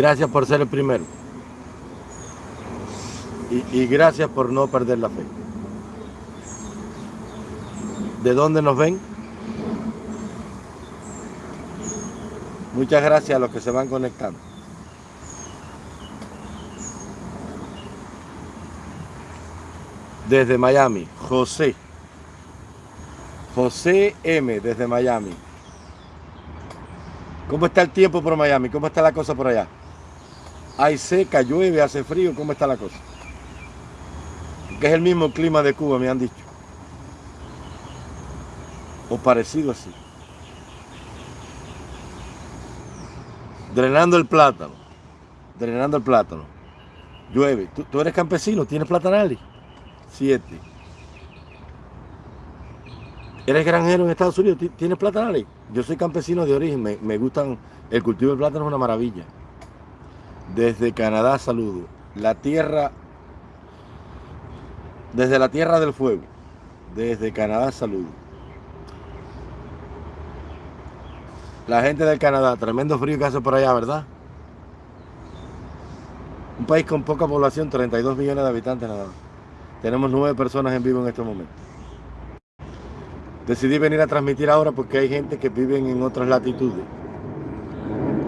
Gracias por ser el primero. Y, gracias por no perder la fe. ¿De dónde nos ven? Muchas gracias a los que se van conectando. Desde Miami, José. José M. desde Miami. ¿Cómo está el tiempo por Miami? ¿Cómo está la cosa por allá? Hay seca, llueve, hace frío. ¿Cómo está la cosa? Que es el mismo clima de Cuba, me han dicho. O parecido así. Drenando el plátano. Drenando el plátano. Llueve. ¿Tú, eres campesino? ¿Tienes platanales? Siete. ¿Eres granjero en Estados Unidos? ¿Tienes platanales? Yo soy campesino de origen. Me, me gustan... El cultivo del plátano es una maravilla. Desde Canadá saludo. La tierra... Desde la tierra del fuego. Desde Canadá saludo. La gente del Canadá, tremendo frío que hace por allá, ¿verdad? Un país con poca población, 32 millones de habitantes nada más. Tenemos nueve personas en vivo en este momento. Decidí venir a transmitir ahora porque hay gente que vive en otras latitudes.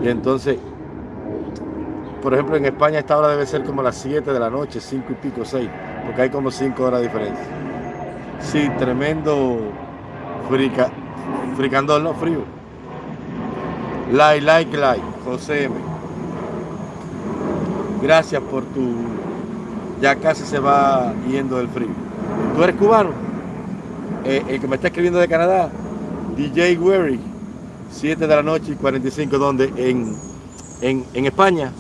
Y entonces, por ejemplo, en España esta hora debe ser como las 7 de la noche, 5 y pico, 6, porque hay como 5 horas de diferencia. Sí, tremendo frica, fricandol, no frío. Like, like, like, José M. Gracias por tu... Ya casi se va yendo el frío. ¿Tú eres cubano? Eh, el que me está escribiendo de Canadá, DJ Weary, 7 de la noche y 45, ¿dónde? En, en, en España.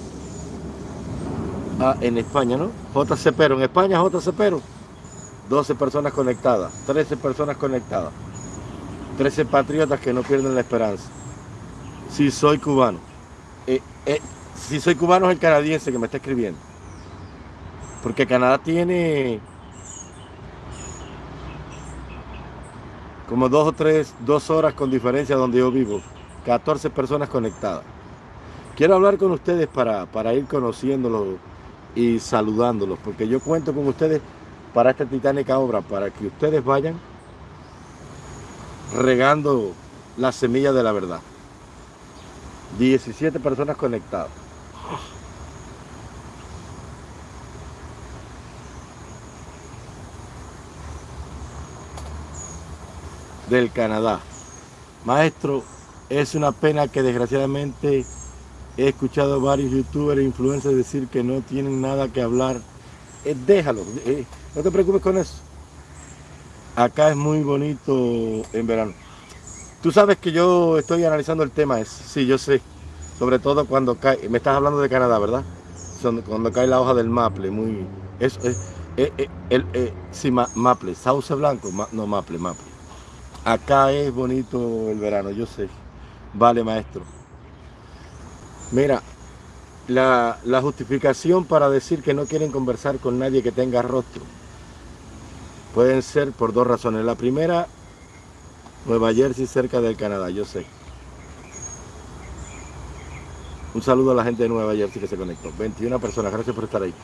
En España, ¿no? JC Pero, en España JC Pero. 12 personas conectadas, 13 personas conectadas. 13 patriotas que no pierden la esperanza. Si soy cubano. Eh, eh, si soy cubano es el canadiense que me está escribiendo. Porque Canadá tiene como dos o tres, dos horas con diferencia donde yo vivo. 14 personas conectadas. Quiero hablar con ustedes para, para ir conociéndolos y saludándolos, porque yo cuento con ustedes para esta titánica obra, para que ustedes vayan regando la semilla de la verdad. 17 personas conectadas. Del Canadá. Maestro, es una pena que desgraciadamente he escuchado varios youtubers e influencers decir que no tienen nada que hablar. Eh, déjalo, eh, no te preocupes con eso. Acá es muy bonito en verano. Tú sabes que yo estoy analizando el tema ese, sí, yo sé. Sobre todo cuando cae, me estás hablando de Canadá, ¿verdad? Cuando cae la hoja del maple, muy... Eh, eh, el, sí, maple, sauce blanco, no maple, maple. Acá es bonito el verano, yo sé. Vale, maestro. Mira, la, la justificación para decir que no quieren conversar con nadie que tenga rostro pueden ser por dos razones. La primera Nueva Jersey, cerca del Canadá, yo sé. Un saludo a la gente de Nueva Jersey que se conectó. 21 personas, gracias por estar ahí.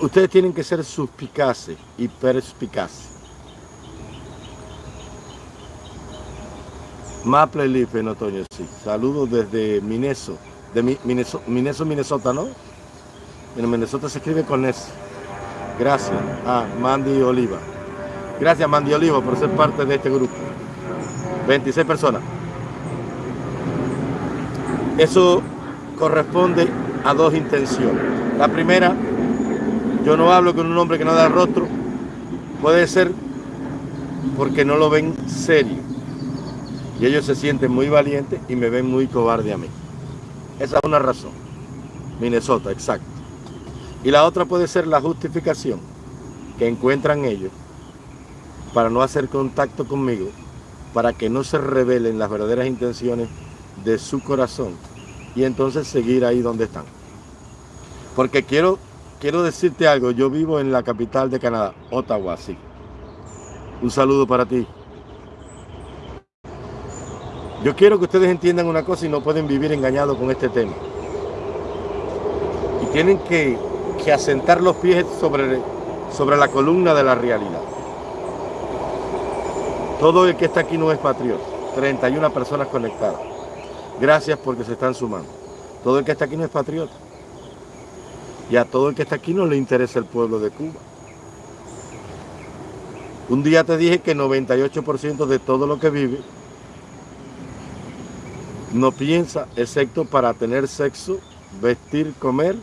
Ustedes tienen que ser suspicaces y perspicaces. Maple Leaf en otoño, sí. Saludos desde Minnesota, de Minnesota, Minnesota, ¿no? En Minnesota se escribe con S. Gracias. Ah, Mandy Oliva. Gracias Mandy Olivo por ser parte de este grupo. 26 personas. Eso corresponde a dos intenciones. La primera, yo no hablo con un hombre que no da rostro. Puede ser porque no lo ven serio. Y ellos se sienten muy valientes y me ven muy cobarde a mí. Esa es una razón. Minnesota, exacto. Y la otra puede ser la justificación que encuentran ellos para no hacer contacto conmigo, para que no se revelen las verdaderas intenciones de su corazón y entonces seguir ahí donde están. Porque quiero, quiero decirte algo, yo vivo en la capital de Canadá, Ottawa, sí. Un saludo para ti. Yo quiero que ustedes entiendan una cosa y no pueden vivir engañados con este tema. tienen que, asentar los pies sobre, sobre la columna de la realidad. Todo el que está aquí no es patriota. 31 personas conectadas. Gracias porque se están sumando. Todo el que está aquí no es patriota. Y a todo el que está aquí no le interesa el pueblo de Cuba. Un día te dije que 98% de todo lo que vive no piensa excepto para tener sexo, vestir, comer,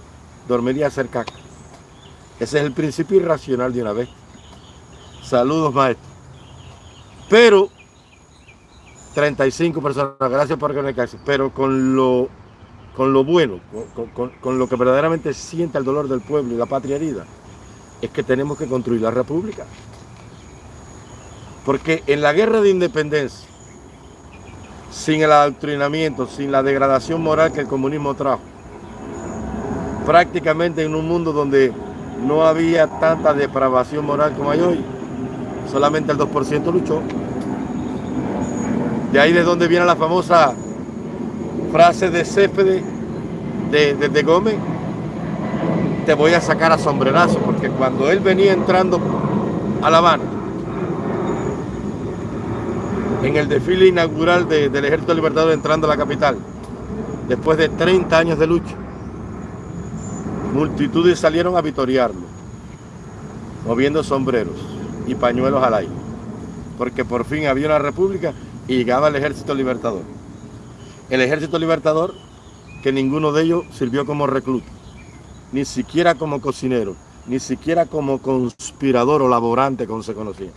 dormir y hacer caca. Ese es el principio irracional de una vez. Saludos, maestro. Pero, 35 personas, gracias por conectarse, pero con lo, con lo bueno, con, lo que verdaderamente sienta el dolor del pueblo y la patria herida, es que tenemos que construir la república. Porque en la guerra de independencia, sin el adoctrinamiento, sin la degradación moral que el comunismo trajo, prácticamente en un mundo donde no había tanta depravación moral como hay hoy, solamente el 2% luchó. De ahí de donde viene la famosa frase de Céspedes, de, de, Gómez, te voy a sacar a sombrerazo, porque cuando él venía entrando a La Habana, en el desfile inaugural del Ejército Libertador entrando a la capital, después de 30 años de lucha, multitudes salieron a vitoriarlo, moviendo sombreros y pañuelos al aire, porque por fin había una república y llegaba el Ejército Libertador. El Ejército Libertador, que ninguno de ellos sirvió como recluta, ni siquiera como cocinero, ni siquiera como conspirador o laborante, como se conocía,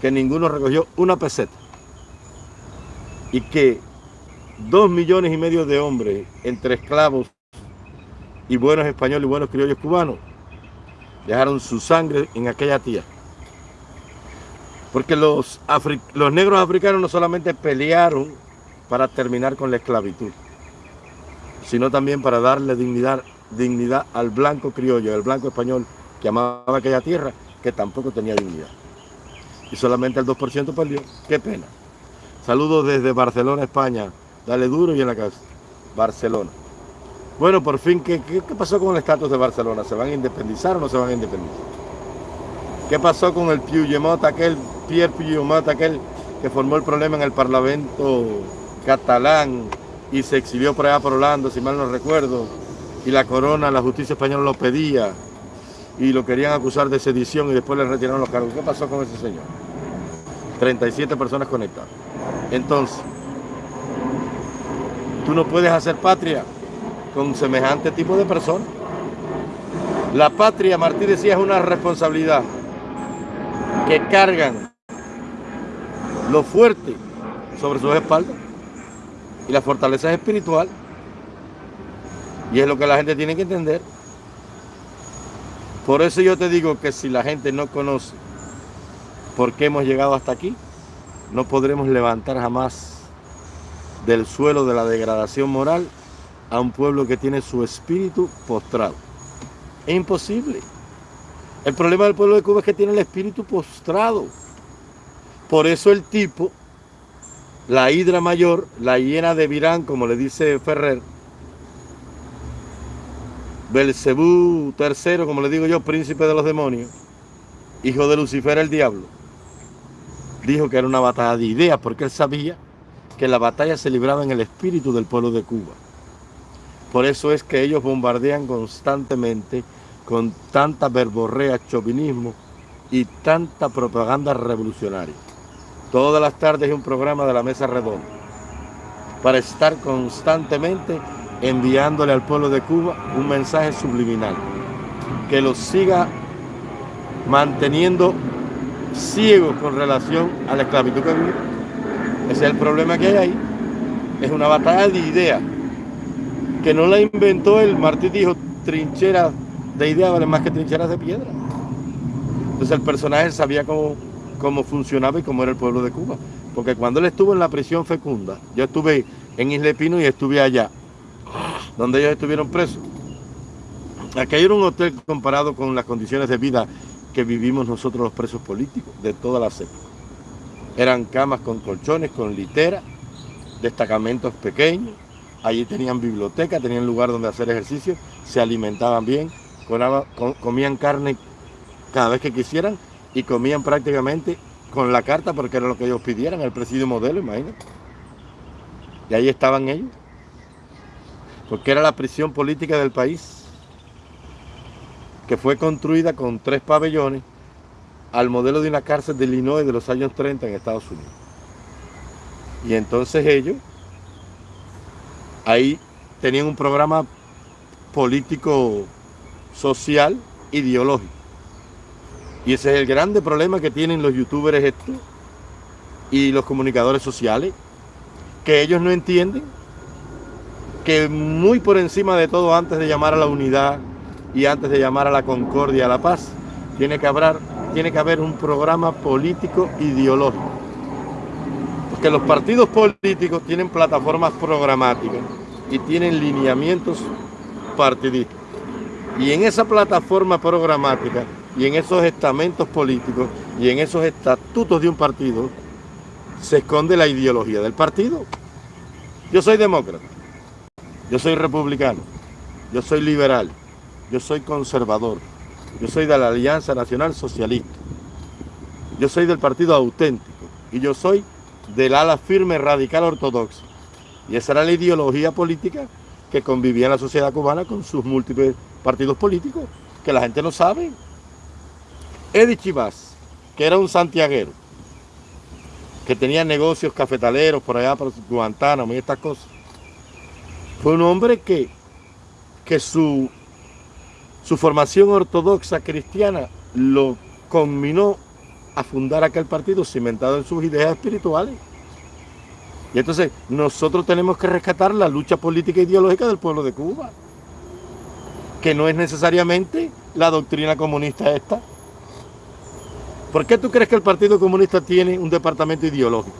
que ninguno recogió una peseta y que dos millones y medio de hombres entre esclavos y buenos españoles y buenos criollos cubanos dejaron su sangre en aquella tierra. Porque los, los negros africanos no solamente pelearon para terminar con la esclavitud, sino también para darle dignidad, dignidad al blanco criollo, al blanco español que amaba aquella tierra, que tampoco tenía dignidad. Y solamente el 2% perdió. Qué pena. Saludos desde Barcelona, España. Dale duro y en la casa. Barcelona. Bueno, por fin, ¿qué, pasó con el estatus de Barcelona? ¿Se van a independizar o no se van a independizar? ¿Qué pasó con el Puigdemont, aquel Pierre Puigdemont, aquel que formó el problema en el Parlamento catalán y se exilió por allá por Holanda, si mal no recuerdo, y la corona, la justicia española lo pedía y lo querían acusar de sedición y después le retiraron los cargos. ¿Qué pasó con ese señor? 37 personas conectadas. Entonces, tú no puedes hacer patria con semejante tipo de personas. La patria, Martí decía, es una responsabilidad que cargan lo fuerte sobre sus espaldas y la fortaleza es espiritual. Y es lo que la gente tiene que entender. Por eso yo te digo que si la gente no conoce por qué hemos llegado hasta aquí, no podremos levantar jamás del suelo de la degradación moral a un pueblo que tiene su espíritu postrado. Es imposible. El problema del pueblo de Cuba es que tiene el espíritu postrado. Por eso el tipo, la hidra mayor, la hiena de Virán, como le dice Ferrer, Belcebú tercero, como le digo yo, príncipe de los demonios, hijo de Lucifer el diablo, dijo que era una batalla de ideas porque él sabía que la batalla se libraba en el espíritu del pueblo de Cuba. Por eso es que ellos bombardean constantemente con tanta verborrea, chauvinismo y tanta propaganda revolucionaria. Todas las tardes hay un programa de la mesa redonda para estar constantemente enviándole al pueblo de Cuba un mensaje subliminal que los siga manteniendo ciegos con relación a la esclavitud que vive. Ese es el problema que hay ahí. Es una batalla de ideas que no la inventó el Martí dijo trincheras de ideas valen más que trincheras de piedra. Entonces el personaje sabía cómo, cómo funcionaba y cómo era el pueblo de Cuba. Porque cuando él estuvo en la prisión fecunda, yo estuve en Isle Pino y estuve allá, donde ellos estuvieron presos. Aquello era un hotel comparado con las condiciones de vida que vivimos nosotros los presos políticos de todas las épocas. Eran camas con colchones, con litera, destacamentos pequeños, allí tenían biblioteca, tenían lugar donde hacer ejercicio se alimentaban bien, comían carne cada vez que quisieran y comían prácticamente con la carta porque era lo que ellos pidieran, el presidio modelo, imagínate. Y ahí estaban ellos. Porque era la prisión política del país, que fue construida con tres pabellones al modelo de una cárcel de Illinois de los años 30 en Estados Unidos. Y entonces ellos ahí tenían un programa político, social, ideológico. Y ese es el grande problema que tienen los youtubers estos y los comunicadores sociales, que ellos no entienden que muy por encima de todo, antes de llamar a la unidad y antes de llamar a la concordia, a la paz, tiene que haber, tiene que haber un programa político ideológico. Porque los partidos políticos tienen plataformas programáticas y tienen lineamientos partidistas. Y en esa plataforma programática y en esos estamentos políticos y en esos estatutos de un partido se esconde la ideología del partido. Yo soy demócrata, yo soy republicano, yo soy liberal, yo soy conservador, yo soy de la Alianza Nacional Socialista, yo soy del partido auténtico y yo soy del ala firme radical ortodoxa. Y esa era la ideología política que convivía en la sociedad cubana con sus múltiples partidos políticos, que la gente no sabe. Eddie Chivas, que era un santiaguero, que tenía negocios cafetaleros por allá por Guantánamo y estas cosas, fue un hombre que, que su, su formación ortodoxa cristiana lo combinó a fundar aquel partido cimentado en sus ideas espirituales. Y entonces nosotros tenemos que rescatar la lucha política e ideológica del pueblo de Cuba, que no es necesariamente la doctrina comunista esta. ¿Por qué tú crees que el Partido Comunista tiene un departamento ideológico?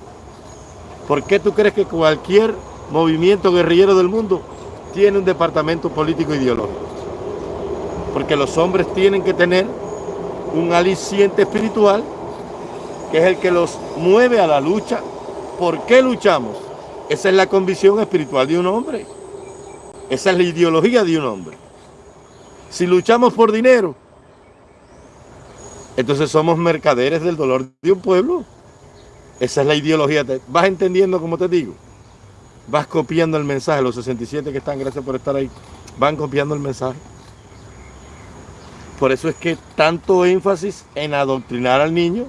¿Por qué tú crees que cualquier movimiento guerrillero del mundo tiene un departamento político ideológico? Porque los hombres tienen que tener un aliciente espiritual que es el que los mueve a la lucha ¿Por qué luchamos? Esa es la convicción espiritual de un hombre. Esa es la ideología de un hombre. Si luchamos por dinero, entonces somos mercaderes del dolor de un pueblo. Esa es la ideología. ¿Vas entendiendo como te digo? Vas copiando el mensaje. Los 67 que están, gracias por estar ahí, van copiando el mensaje. Por eso es que tanto énfasis en adoctrinar al niño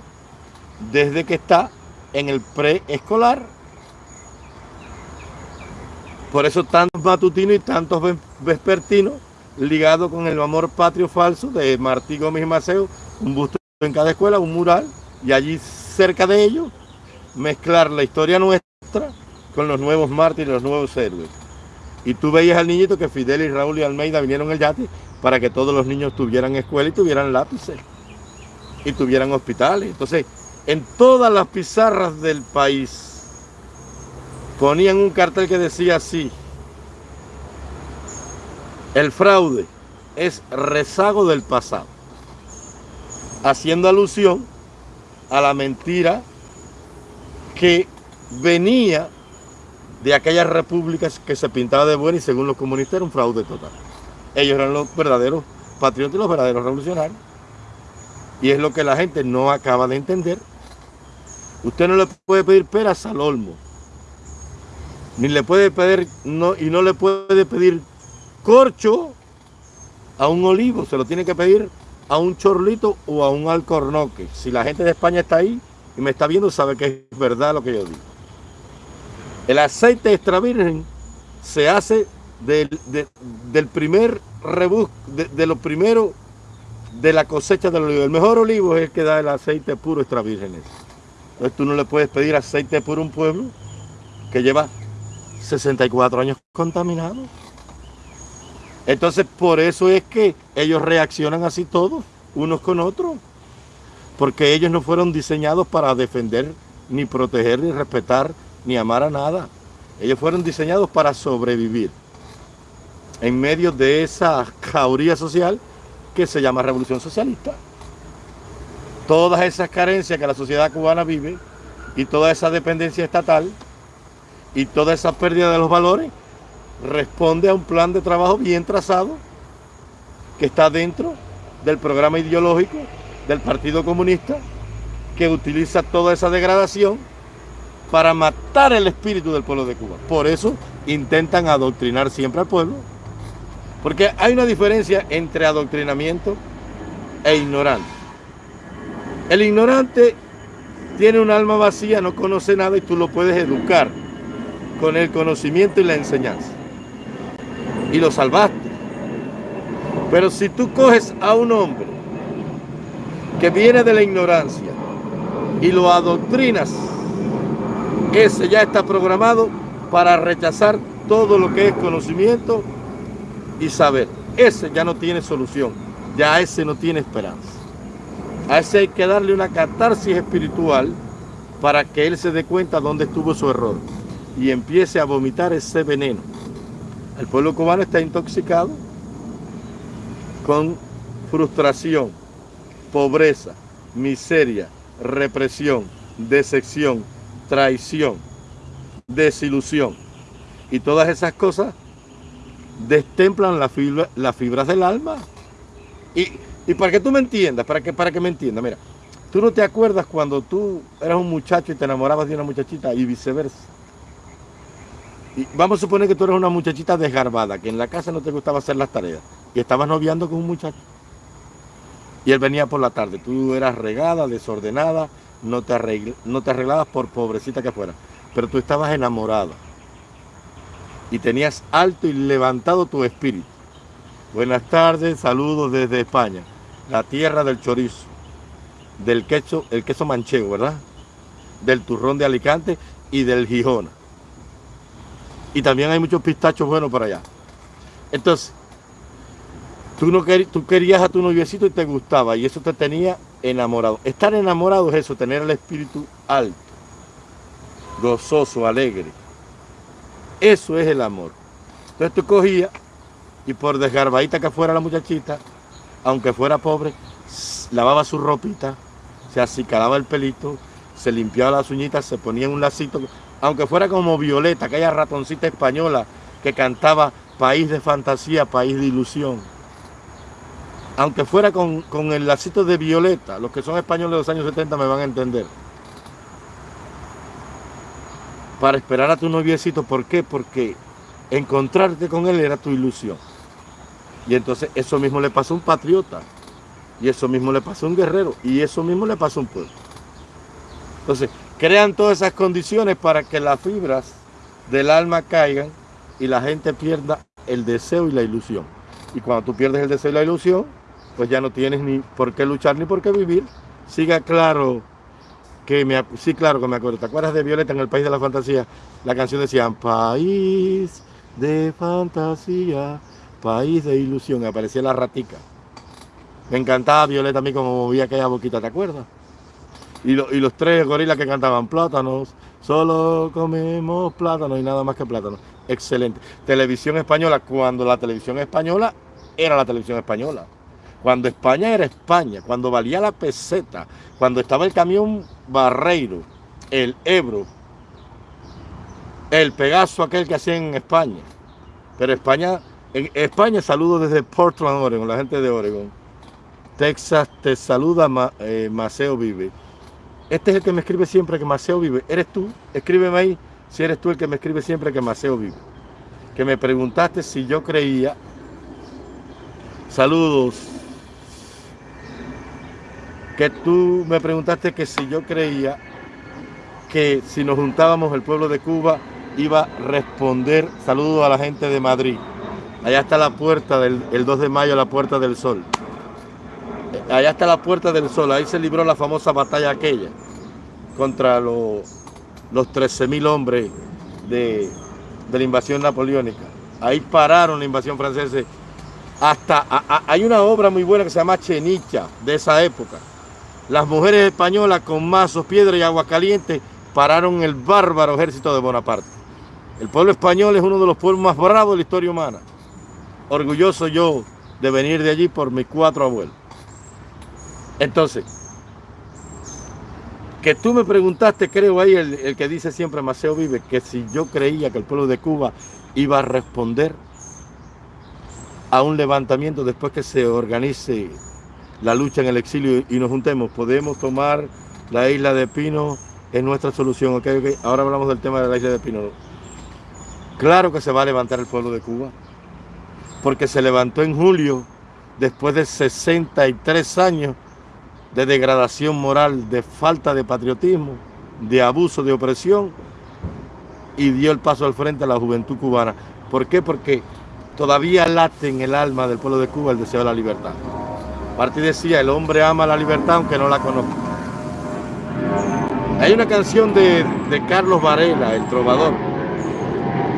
desde que está en el preescolar. Por eso tantos matutinos y tantos vespertinos ligados con el amor patrio falso de Martí Gómez y Maceo, un busto en cada escuela, un mural, y allí cerca de ellos mezclar la historia nuestra con los nuevos mártires, los nuevos héroes. Y tú veías al niñito que Fidel y Raúl y Almeida vinieron el yate para que todos los niños tuvieran escuela y tuvieran lápices y tuvieran hospitales. Entonces, en todas las pizarras del país ponían un cartel que decía así, el fraude es rezago del pasado, haciendo alusión a la mentira que venía de aquellas repúblicas que se pintaba de buena y según los comunistas era un fraude total. Ellos eran los verdaderos patriotas y los verdaderos revolucionarios. Y es lo que la gente no acaba de entender Usted no le puede pedir peras al olmo. Ni le puede pedir, y no le puede pedir corcho a un olivo. Se lo tiene que pedir a un chorlito o a un alcornoque. Si la gente de España está ahí y me está viendo, sabe que es verdad lo que yo digo. El aceite extra virgen se hace del, primer rebus, de, de lo primero de la cosecha del olivo. El mejor olivo es el que da el aceite puro extra virgen. Entonces tú no le puedes pedir aceite por un pueblo que lleva 64 años contaminado. Entonces por eso es que ellos reaccionan así todos, unos con otros. Porque ellos no fueron diseñados para defender, ni proteger, ni respetar, ni amar a nada. Ellos fueron diseñados para sobrevivir en medio de esa jauría social que se llama revolución socialista todas esas carencias que la sociedad cubana vive y toda esa dependencia estatal y toda esa pérdida de los valores responde a un plan de trabajo bien trazado que está dentro del programa ideológico del Partido Comunista que utiliza toda esa degradación para matar el espíritu del pueblo de Cuba. Por eso intentan adoctrinar siempre al pueblo. Porque hay una diferencia entre adoctrinamiento e ignorante. El ignorante tiene un alma vacía, no conoce nada y tú lo puedes educar con el conocimiento y la enseñanza. Y lo salvaste. Pero si tú coges a un hombre que viene de la ignorancia y lo adoctrinas, ese ya está programado para rechazar todo lo que es conocimiento y saber. Ese ya no tiene solución, ya ese no tiene esperanza. A ese hay que darle una catarsis espiritual para que él se dé cuenta dónde estuvo su error y empiece a vomitar ese veneno. El pueblo cubano está intoxicado con frustración, pobreza, miseria, represión, decepción, traición, desilusión. Y todas esas cosas destemplan las fibras del alma. Y, para que tú me entiendas, para que, para que me entiendas, mira, tú no te acuerdas cuando tú eras un muchacho y te enamorabas de una muchachita y viceversa. Y vamos a suponer que tú eres una muchachita desgarbada, que en la casa no te gustaba hacer las tareas y estabas noviando con un muchacho. Y él venía por la tarde, tú eras regada, desordenada, no te, no te arreglabas por pobrecita que fuera, pero tú estabas enamorada y tenías alto y levantado tu espíritu. Buenas tardes, saludos desde España, la tierra del chorizo, del queso, el queso manchego, ¿verdad? Del turrón de Alicante y del Gijona. Y también hay muchos pistachos buenos por allá. Entonces, tú, no tú querías a tu noviecito y te gustaba y eso te tenía enamorado. Estar enamorado es eso, tener el espíritu alto, gozoso, alegre. Eso es el amor. Entonces tú cogías y por desgarbadita que fuera la muchachita, aunque fuera pobre, lavaba su ropita, se acicalaba el pelito, se limpiaba las uñitas, se ponía un lacito, aunque fuera como Violeta, aquella ratoncita española que cantaba País de fantasía, país de ilusión aunque fuera con, el lacito de Violeta, los que son españoles de los años 70 me van a entender. Para esperar a tu noviecito, ¿por qué? Porque encontrarte con él era tu ilusión. Y entonces eso mismo le pasó a un patriota, y eso mismo le pasó a un guerrero, y eso mismo le pasó a un pueblo. Entonces, crean todas esas condiciones para que las fibras del alma caigan y la gente pierda el deseo y la ilusión. Y cuando tú pierdes el deseo y la ilusión, pues ya no tienes ni por qué luchar ni por qué vivir. Siga claro sí, claro que me acuerdo. ¿Te acuerdas de Violeta en el País de la Fantasía? La canción decía País de fantasía, país de ilusión. Aparecía la ratica. Me encantaba Violeta a mí como movía aquella boquita, ¿te acuerdas? Y, y los tres gorilas que cantaban plátanos, solo comemos plátanos y nada más que plátanos. Excelente. Televisión española, cuando la televisión española era la televisión española cuando España era España, cuando valía la peseta, cuando estaba el camión Barreiro, el Ebro, el Pegaso aquel que hacían en España. Pero España, en España saludo desde Portland, Oregon, la gente de Oregon. Texas te saluda eh, Maceo Vive. Este es el que me escribe siempre que Maceo vive. ¿Eres tú? Escríbeme ahí si eres tú el que me escribe siempre que Maceo vive. Que me preguntaste si yo creía. Saludos que tú me preguntaste que si yo creía que si nos juntábamos el pueblo de Cuba iba a responder, saludo a la gente de Madrid. Allá está la puerta del el 2 de mayo, la puerta del sol. Allá está la puerta del sol, ahí se libró la famosa batalla aquella contra los, los 13.000 hombres de, de, la invasión napoleónica. Ahí pararon la invasión francesa. Hasta hay una obra muy buena que se llama Chenicha de esa época las mujeres españolas con mazos, piedra y agua caliente pararon el bárbaro ejército de Bonaparte. El pueblo español es uno de los pueblos más bravos de la historia humana. Orgulloso yo de venir de allí por mis cuatro abuelos. Entonces, que tú me preguntaste, creo ahí, el, el, que dice siempre Maceo Vive, que si yo creía que el pueblo de Cuba iba a responder, a un levantamiento después que se organice la lucha en el exilio y nos juntemos. Podemos tomar la isla de Pino en nuestra solución. Okay. Ahora hablamos del tema de la isla de Pino. Claro que se va a levantar el pueblo de Cuba, porque se levantó en julio después de 63 años de degradación moral, de falta de patriotismo, de abuso, de opresión, y dio el paso al frente a la juventud cubana. ¿Por qué? Porque todavía late en el alma del pueblo de Cuba el deseo de la libertad. Martí decía, el hombre ama la libertad aunque no la conozca. Hay una canción de, Carlos Varela, el trovador,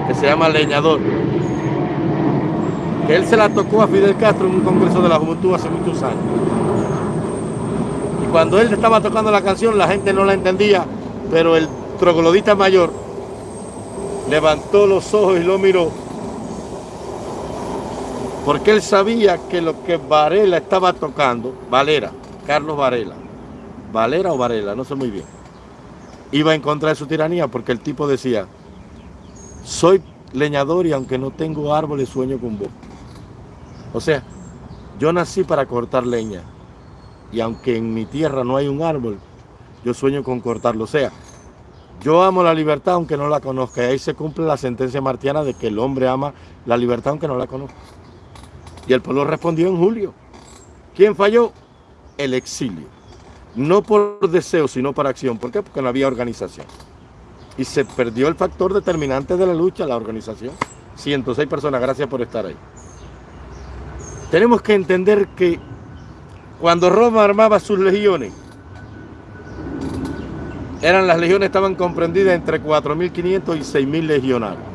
que se llama Leñador, él se la tocó a Fidel Castro en un congreso de la juventud hace muchos años. Y cuando él estaba tocando la canción, la gente no la entendía, pero el troglodita mayor levantó los ojos y lo miró, porque él sabía que lo que Varela estaba tocando, Valera, Carlos Varela, Valera o Varela, no sé muy bien, iba en contra de su tiranía, porque el tipo decía, soy leñador y aunque no tengo árboles sueño con vos. O sea, yo nací para cortar leña y aunque en mi tierra no hay un árbol, yo sueño con cortarlo. O sea, yo amo la libertad aunque no la conozca. Y ahí se cumple la sentencia martiana de que el hombre ama la libertad aunque no la conozca. Y el pueblo respondió en julio. ¿Quién falló? El exilio. No por deseo, sino para acción. ¿Por qué? Porque no había organización. Y se perdió el factor determinante de la lucha, la organización. 106 personas, gracias por estar ahí. Tenemos que entender que cuando Roma armaba sus legiones, eran las legiones estaban comprendidas entre 4.500 y 6.000 legionarios.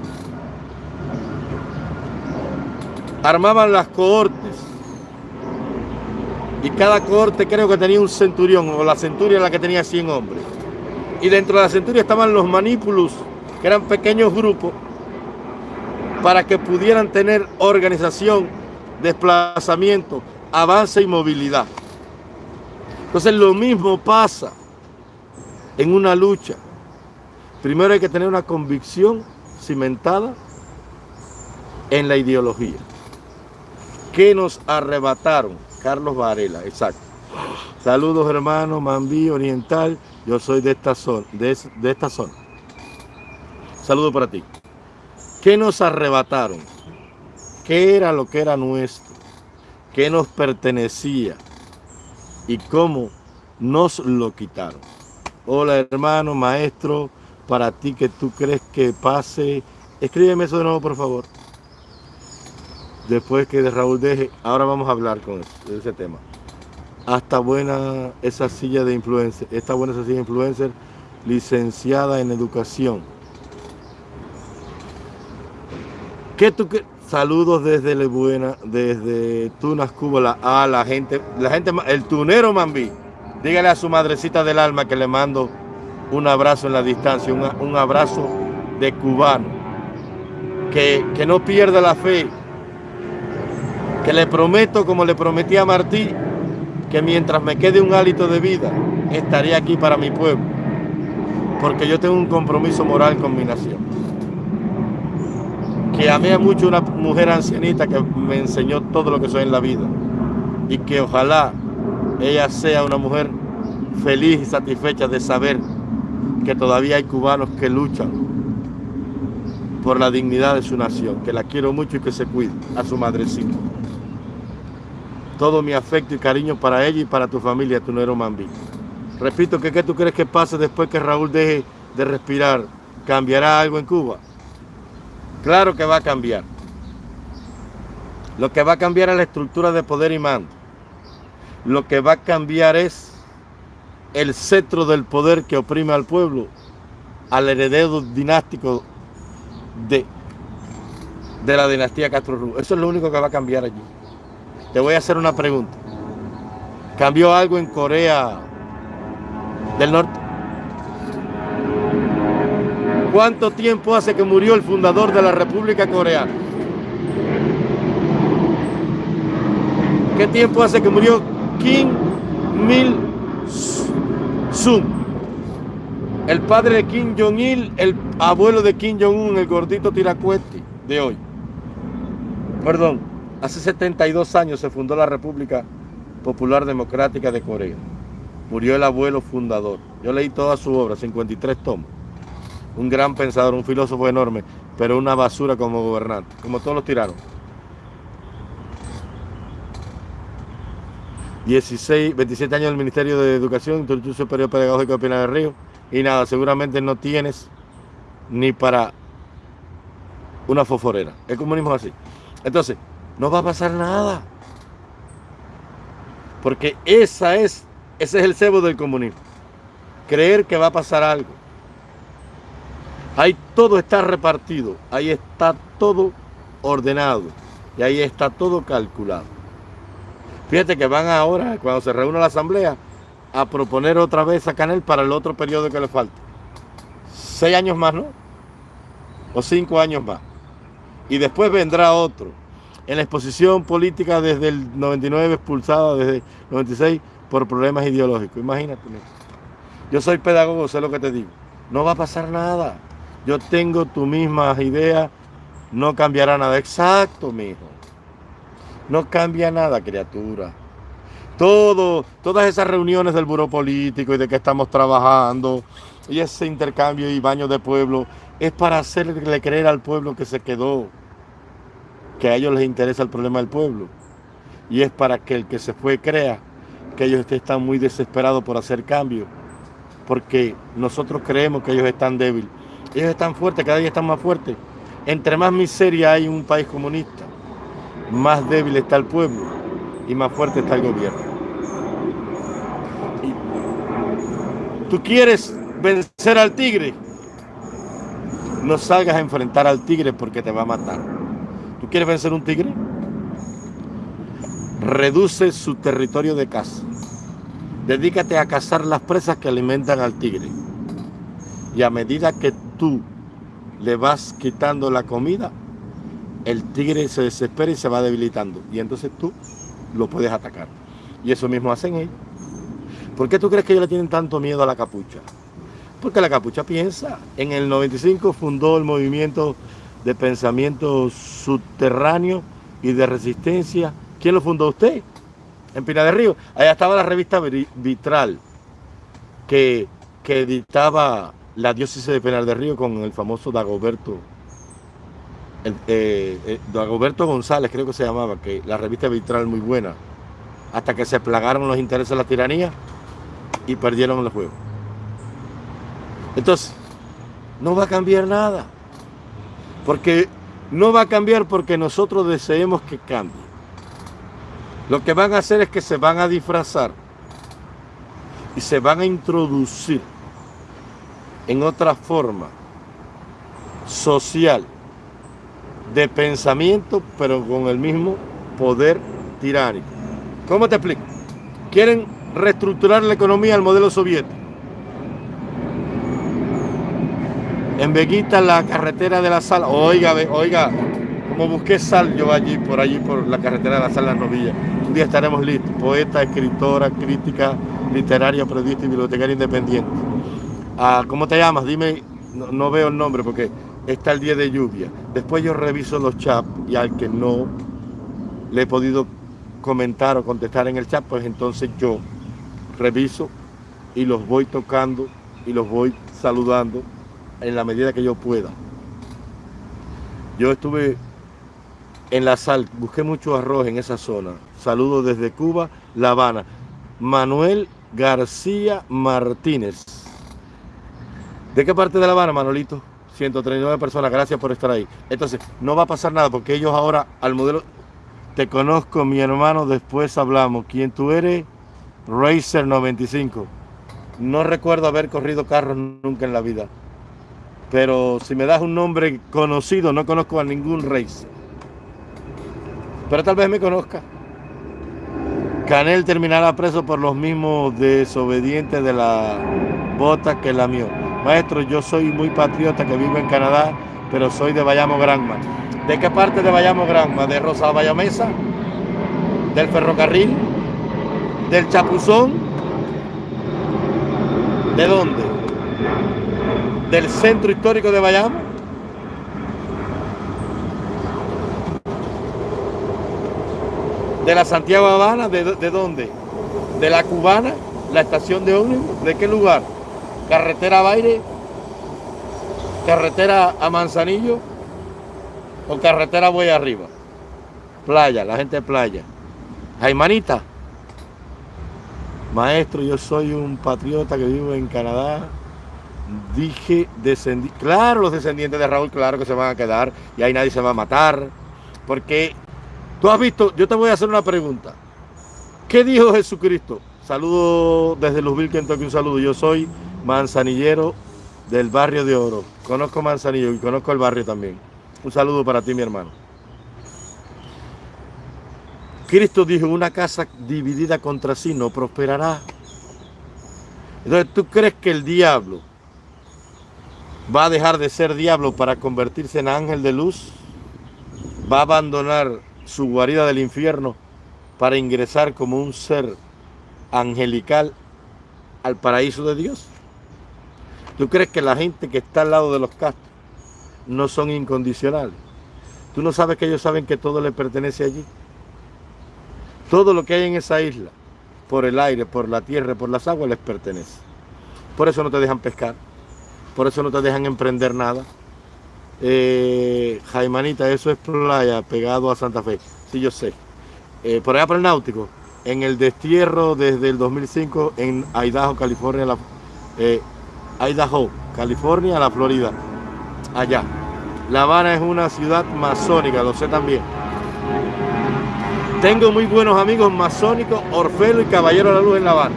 Armaban las cohortes y cada cohorte creo que tenía un centurión o la centuria la que tenía 100 hombres. Y dentro de la centuria estaban los manípulos, que eran pequeños grupos, para que pudieran tener organización, desplazamiento, avance y movilidad. Entonces lo mismo pasa en una lucha. Primero hay que tener una convicción cimentada en la ideología. ¿Qué nos arrebataron? Carlos Varela, exacto. Saludos hermanos, Mambí Oriental, yo soy de esta zona. De, de esta zona. Saludos para ti. ¿Qué nos arrebataron? ¿Qué era lo que era nuestro? ¿Qué nos pertenecía? ¿Y cómo nos lo quitaron? Hola hermano, maestro, para ti que tú crees que pase, escríbeme eso de nuevo por favor. Después que de Raúl deje, ahora vamos a hablar con ese tema. Hasta buena esa silla de influencer, esta buena esa silla de influencer, licenciada en educación. ¿Qué tú Saludos desde Le Buena, desde Tunas, Cuba, a la gente, la gente, el tunero Mambí. Dígale a su madrecita del alma que le mando un abrazo en la distancia, un, abrazo de cubano. Que, que no pierda la fe. Que le prometo, como le prometí a Martí, que mientras me quede un hálito de vida, estaré aquí para mi pueblo. Porque yo tengo un compromiso moral con mi nación. Que amé mucho una mujer ancianita que me enseñó todo lo que soy en la vida. Y que ojalá ella sea una mujer feliz y satisfecha de saber que todavía hay cubanos que luchan por la dignidad de su nación, que la quiero mucho y que se cuide a su madrecita. Todo mi afecto y cariño para ella y para tu familia, tu nuero Mambí. Repito, que ¿qué tú crees que pase después que Raúl deje de respirar? ¿Cambiará algo en Cuba? Claro que va a cambiar. Lo que va a cambiar es la estructura de poder y mando lo que va a cambiar es el cetro del poder que oprime al pueblo, al heredero dinástico de, de la dinastía Castro Ruz. Eso es lo único que va a cambiar allí. Te voy a hacer una pregunta. ¿Cambió algo en Corea del Norte? ¿Cuánto tiempo hace que murió el fundador de la República Coreana? ¿Qué tiempo hace que murió Kim Mil Sun. El padre de Kim Jong-il, el abuelo de Kim Jong-un, el gordito tiracueti de hoy. Perdón, Hace 72 años se fundó la República Popular Democrática de Corea. Murió el abuelo fundador. Yo leí toda su obra, 53 tomos. Un gran pensador, un filósofo enorme, pero una basura como gobernante, como todos los tiranos. 16, 27 años del Ministerio de Educación, Instituto Superior Pedagógico de Pinar del Río, y nada, seguramente no tienes ni para una foforera. El comunismo es así. Entonces, no va a pasar nada. Porque esa es, ese es el cebo del comunismo. Creer que va a pasar algo. Ahí todo está repartido, ahí está todo ordenado y ahí está todo calculado. Fíjate que van ahora, cuando se reúne la asamblea, a proponer otra vez a Canel para el otro periodo que le falta. Seis años más, ¿no? O cinco años más. Y después vendrá otro en la exposición política desde el 99 expulsado, desde el 96 por problemas ideológicos. Imagínate. Yo soy pedagogo, sé lo que te digo. No va a pasar nada. Yo tengo tu misma idea, no cambiará nada. Exacto, mijo. No cambia nada, criatura. Todo, todas esas reuniones del buró político y de que estamos trabajando y ese intercambio y baño de pueblo es para hacerle creer al pueblo que se quedó que a ellos les interesa el problema del pueblo. Y es para que el que se fue crea que ellos están muy desesperados por hacer cambios. Porque nosotros creemos que ellos están débiles. Ellos están fuertes, cada día están más fuertes. Entre más miseria hay un país comunista, más débil está el pueblo y más fuerte está el gobierno. ¿Tú quieres vencer al tigre? No salgas a enfrentar al tigre porque te va a matar. ¿Tú quieres vencer un tigre? Reduce su territorio de caza. Dedícate a cazar las presas que alimentan al tigre. Y a medida que tú le vas quitando la comida, el tigre se desespera y se va debilitando. Y entonces tú lo puedes atacar. Y eso mismo hacen ellos. ¿Por qué tú crees que ellos le tienen tanto miedo a la capucha? Porque la capucha piensa. En el 95 fundó el movimiento de pensamiento subterráneo y de resistencia. ¿Quién lo fundó usted? En Pina de Río. Allá estaba la revista Vitral, que, que editaba la diócesis de Pinar de Río con el famoso Dagoberto, eh, eh, Dagoberto González, creo que se llamaba, que la revista Vitral muy buena, hasta que se plagaron los intereses de la tiranía y perdieron el juego. Entonces, no va a cambiar nada. Porque no va a cambiar porque nosotros deseemos que cambie. Lo que van a hacer es que se van a disfrazar y se van a introducir en otra forma social de pensamiento, pero con el mismo poder tiránico. ¿Cómo te explico? Quieren reestructurar la economía al modelo soviético. En Veguita, la carretera de la sal. Oiga, oiga, como busqué sal yo allí, por allí, por la carretera de la sal, las novillas. Un día estaremos listos. Poeta, escritora, crítica literaria, periodista y bibliotecaria independiente. Ah, ¿Cómo te llamas? Dime, no, veo el nombre porque está el día de lluvia. Después yo reviso los chats y al que no le he podido comentar o contestar en el chat, pues entonces yo reviso y los voy tocando y los voy saludando en la medida que yo pueda. Yo estuve en la sal, busqué mucho arroz en esa zona. Saludos desde Cuba, La Habana. Manuel García Martínez. ¿De qué parte de La Habana, Manolito? 139 personas, gracias por estar ahí. Entonces, no va a pasar nada porque ellos ahora al modelo... Te conozco, mi hermano, después hablamos. ¿Quién tú eres? Racer 95. No recuerdo haber corrido carros nunca en la vida pero si me das un nombre conocido, no conozco a ningún rey. Pero tal vez me conozca. Canel terminará preso por los mismos desobedientes de la bota que la mío. Maestro, yo soy muy patriota que vivo en Canadá, pero soy de Bayamo Granma. ¿De qué parte de Bayamo Granma? ¿De Rosa Bayamesa? ¿Del ferrocarril? ¿Del Chapuzón? ¿De dónde? Del centro histórico de Bayamo. ¿De la Santiago Habana? ¿De, de dónde? ¿De la Cubana? ¿La estación de ómnibus? ¿De qué lugar? ¿Carretera Baile? ¿Carretera a Manzanillo? ¿O carretera voy arriba? Playa, la gente de playa. Jaimanita, maestro, yo soy un patriota que vivo en Canadá. Dije, descendí. Claro, los descendientes de Raúl, claro que se van a quedar y ahí nadie se va a matar. Porque tú has visto, yo te voy a hacer una pregunta. ¿Qué dijo Jesucristo? Saludo desde Luzville, Kentucky, un saludo. Yo soy manzanillero del barrio de Oro. Conozco Manzanillo y conozco el barrio también. Un saludo para ti, mi hermano. Cristo dijo, una casa dividida contra sí no prosperará. Entonces, ¿tú crees que el diablo va a dejar de ser diablo para convertirse en ángel de luz? ¿Va a abandonar su guarida del infierno para ingresar como un ser angelical al paraíso de Dios? ¿Tú crees que la gente que está al lado de los castos no son incondicionales? ¿Tú no sabes que ellos saben que todo le pertenece allí? Todo lo que hay en esa isla, por el aire, por la tierra, por las aguas, les pertenece. Por eso no te dejan pescar, por eso no te dejan emprender nada. Eh, Jaimanita, eso es playa, pegado a Santa Fe. Sí, yo sé. Eh, por allá por el náutico, en el destierro desde el 2005 en Idaho, California, la, eh, Idaho, California, la Florida. Allá. La Habana es una ciudad masónica, lo sé también. Tengo muy buenos amigos masónicos, Orfelo y Caballero de la Luz en La Habana.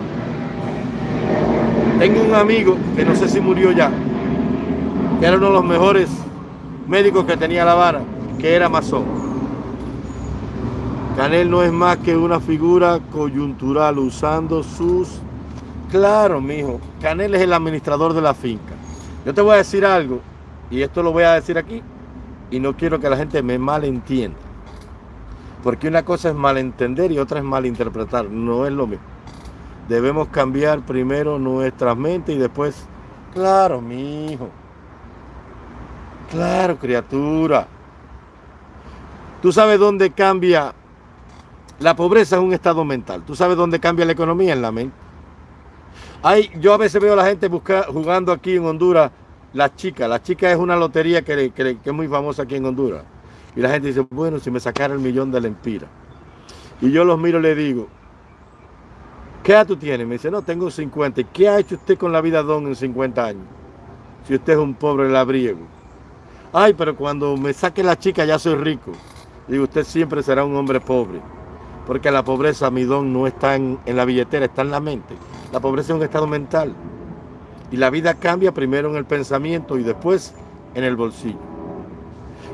Tengo un amigo que no sé si murió ya, que era uno de los mejores médicos que tenía La Habana, que era masón. Canel no es más que una figura coyuntural usando sus... Claro, mijo, Canel es el administrador de la finca. Yo te voy a decir algo, y esto lo voy a decir aquí, y no quiero que la gente me malentienda. Porque una cosa es malentender y otra es malinterpretar. No es lo mismo. Debemos cambiar primero nuestras mentes y después, claro, mi. Claro, criatura. Tú sabes dónde cambia la pobreza es un estado mental. Tú sabes dónde cambia la economía en la mente. Hay, yo a veces veo a la gente jugando aquí en Honduras la chica. La chica es una lotería que, que es muy famosa aquí en Honduras. Y la gente dice, bueno, si me sacara el millón de la empira. Y yo los miro y le digo, ¿qué edad tú tienes? Me dice, no, tengo 50. ¿Y qué ha hecho usted con la vida don en 50 años? Si usted es un pobre labriego. Ay, pero cuando me saque la chica ya soy rico. Digo, usted siempre será un hombre pobre. Porque la pobreza, mi don, no está en, en la billetera, está en la mente. La pobreza es un estado mental. Y la vida cambia primero en el pensamiento y después en el bolsillo.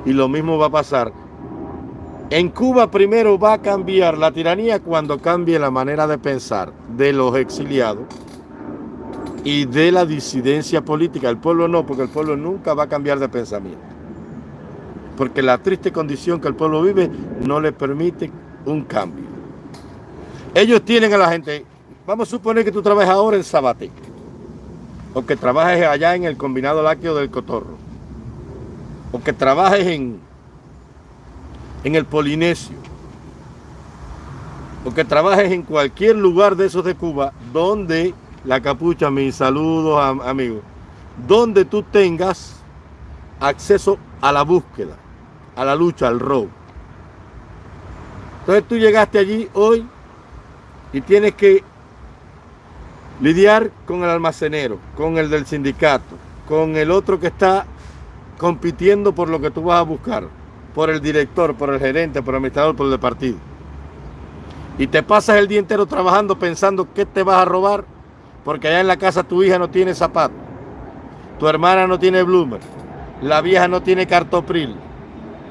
Y lo mismo va a pasar. En Cuba primero va a cambiar la tiranía cuando cambie la manera de pensar de los exiliados y de la disidencia política. El pueblo no, porque el pueblo nunca va a cambiar de pensamiento. Porque la triste condición que el pueblo vive no le permite un cambio. Ellos tienen a la gente, vamos a suponer que tú trabajas ahora en Sabate, o que trabajes allá en el combinado lácteo del Cotorro o que trabajes en, en el Polinesio, o que trabajes en cualquier lugar de esos de Cuba, donde la capucha, mis saludos amigos, donde tú tengas acceso a la búsqueda, a la lucha, al robo. Entonces tú llegaste allí hoy y tienes que lidiar con el almacenero, con el del sindicato, con el otro que está compitiendo por lo que tú vas a buscar, por el director, por el gerente, por el administrador, por el partido. Y te pasas el día entero trabajando pensando qué te vas a robar, porque allá en la casa tu hija no tiene zapatos, tu hermana no tiene bloomer, la vieja no tiene cartopril,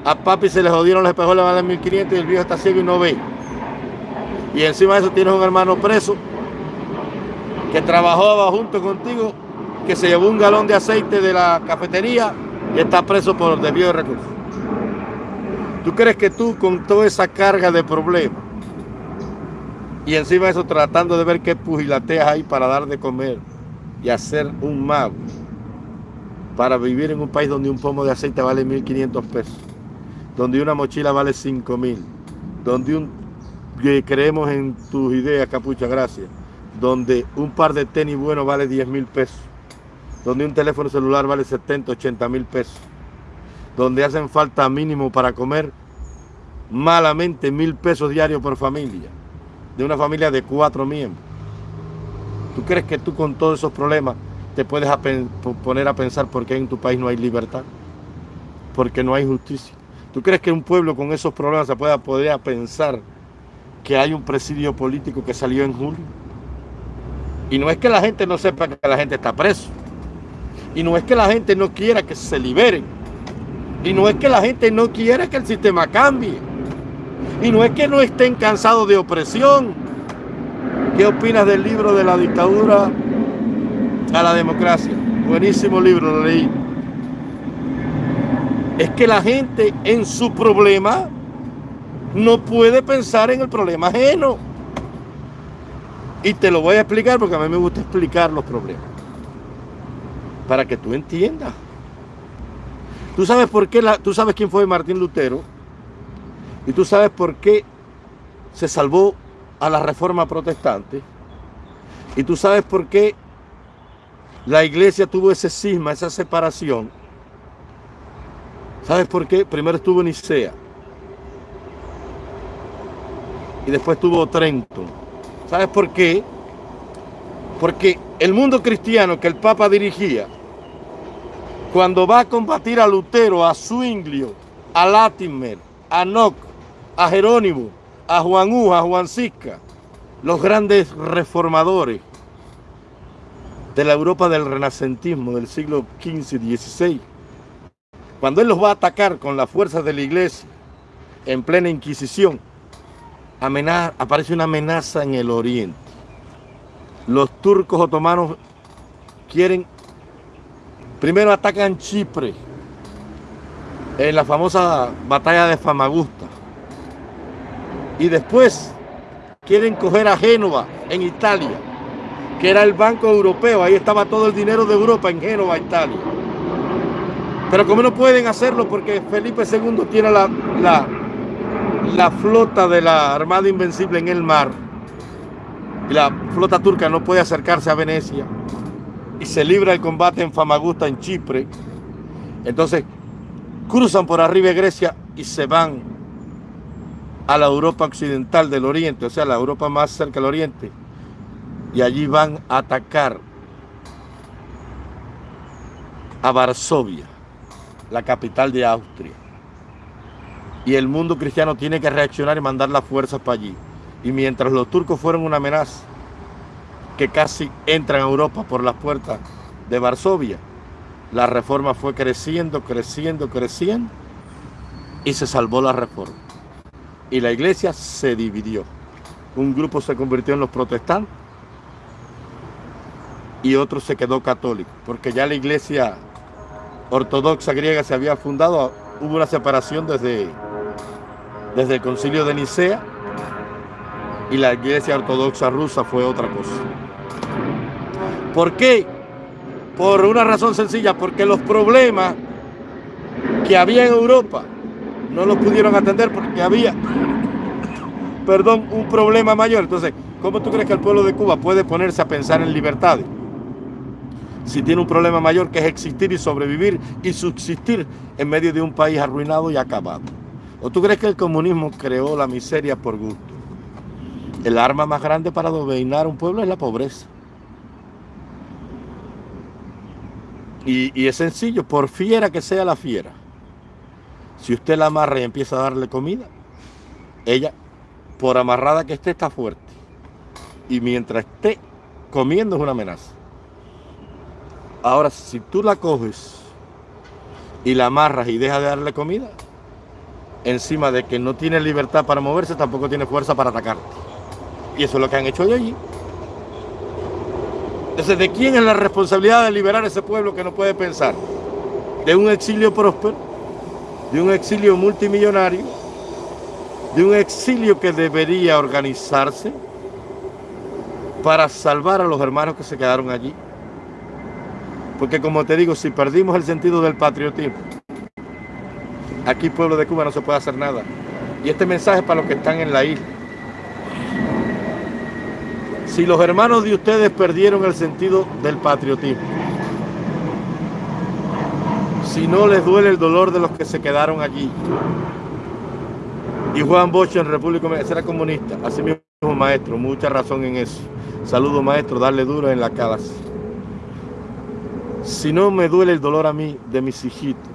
a papi se le jodieron los espejos, le valen 1500 y el viejo está ciego y no ve. Y encima de eso tienes un hermano preso que trabajaba junto contigo, que se llevó un galón de aceite de la cafetería y está preso por desvío de recursos. ¿Tú crees que tú con toda esa carga de problemas y encima eso tratando de ver qué pugilateas hay para dar de comer y hacer un mago para vivir en un país donde un pomo de aceite vale 1.500 pesos, donde una mochila vale 5.000, donde creemos en tus ideas, Capucha, gracias. Donde un par de tenis bueno vale 10 mil pesos. Donde un teléfono celular vale 70, 80 mil pesos. Donde hacen falta mínimo para comer malamente mil pesos diarios por familia. De una familia de cuatro miembros. ¿Tú crees que tú con todos esos problemas te puedes poner a pensar por qué en tu país no hay libertad? Porque no hay justicia. ¿Tú crees que un pueblo con esos problemas se pueda poder pensar que hay un presidio político que salió en julio? Y no es que la gente no sepa que la gente está preso. Y no es que la gente no quiera que se liberen. Y no es que la gente no quiera que el sistema cambie. Y no es que no estén cansados de opresión. ¿Qué opinas del libro de la dictadura a la democracia? Buenísimo libro, lo leí es que la gente en su problema no puede pensar en el problema ajeno. Y te lo voy a explicar porque a mí me gusta explicar los problemas. Para que tú entiendas. Tú sabes por qué, tú sabes quién fue Martín Lutero. Y tú sabes por qué se salvó a la reforma protestante. Y tú sabes por qué la iglesia tuvo ese cisma, esa separación ¿Sabes por qué? Primero estuvo Nicea. Y después estuvo Trento. ¿Sabes por qué? Porque el mundo cristiano que el Papa dirigía, cuando va a combatir a Lutero, a Zwinglio, a Latimer, a Nock, a Jerónimo, a Juan U, a Juan Cisca, los grandes reformadores de la Europa del renacentismo del siglo XV y XVI, cuando él los va a atacar con las fuerzas de la iglesia en plena Inquisición, aparece una amenaza en el oriente. Los turcos otomanos quieren, primero atacan Chipre, en la famosa batalla de Famagusta, y después quieren coger a Génova, en Italia, que era el Banco Europeo, ahí estaba todo el dinero de Europa en Génova, Italia. Pero como no pueden hacerlo porque Felipe II tiene la, la, flota de la Armada Invencible en el mar y la flota turca no puede acercarse a Venecia y se libra el combate en Famagusta, en Chipre, entonces cruzan por arriba de Grecia y se van a la Europa occidental del oriente, o sea, la Europa más cerca del oriente, y allí van a atacar a Varsovia la capital de Austria. Y el mundo cristiano tiene que reaccionar y mandar las fuerzas para allí. Y mientras los turcos fueron una amenaza, que casi entran a Europa por las puertas de Varsovia, la reforma fue creciendo, creciendo, creciendo, y se salvó la reforma. Y la iglesia se dividió. Un grupo se convirtió en los protestantes y otro se quedó católico, porque ya la iglesia ortodoxa griega se había fundado, hubo una separación desde, desde el concilio de Nicea y la iglesia ortodoxa rusa fue otra cosa. ¿Por qué? Por una razón sencilla, porque los problemas que había en Europa no los pudieron atender porque había, perdón, un problema mayor. Entonces, ¿cómo tú crees que el pueblo de Cuba puede ponerse a pensar en libertades? si tiene un problema mayor que es existir y sobrevivir y subsistir en medio de un país arruinado y acabado. ¿O tú crees que el comunismo creó la miseria por gusto? El arma más grande para dominar un pueblo es la pobreza. Y, y, es sencillo, por fiera que sea la fiera, si usted la amarra y empieza a darle comida, ella, por amarrada que esté, está fuerte. Y mientras esté comiendo es una amenaza. Ahora, si tú la coges y la amarras y dejas de darle comida, encima de que no tiene libertad para moverse, tampoco tiene fuerza para atacarte. Y eso es lo que han hecho de allí. Entonces, ¿de quién es la responsabilidad de liberar a ese pueblo que no puede pensar? ¿De un exilio próspero? ¿De un exilio multimillonario? ¿De un exilio que debería organizarse para salvar a los hermanos que se quedaron allí? Porque como te digo, si perdimos el sentido del patriotismo, aquí pueblo de Cuba no se puede hacer nada. Y este mensaje es para los que están en la isla. Si los hermanos de ustedes perdieron el sentido del patriotismo, si no les duele el dolor de los que se quedaron allí, y Juan Bosch en República Dominicana era comunista, así mismo maestro, mucha razón en eso. Saludo maestro, darle duro en la cara. Si no me duele el dolor a mí de mis hijitos,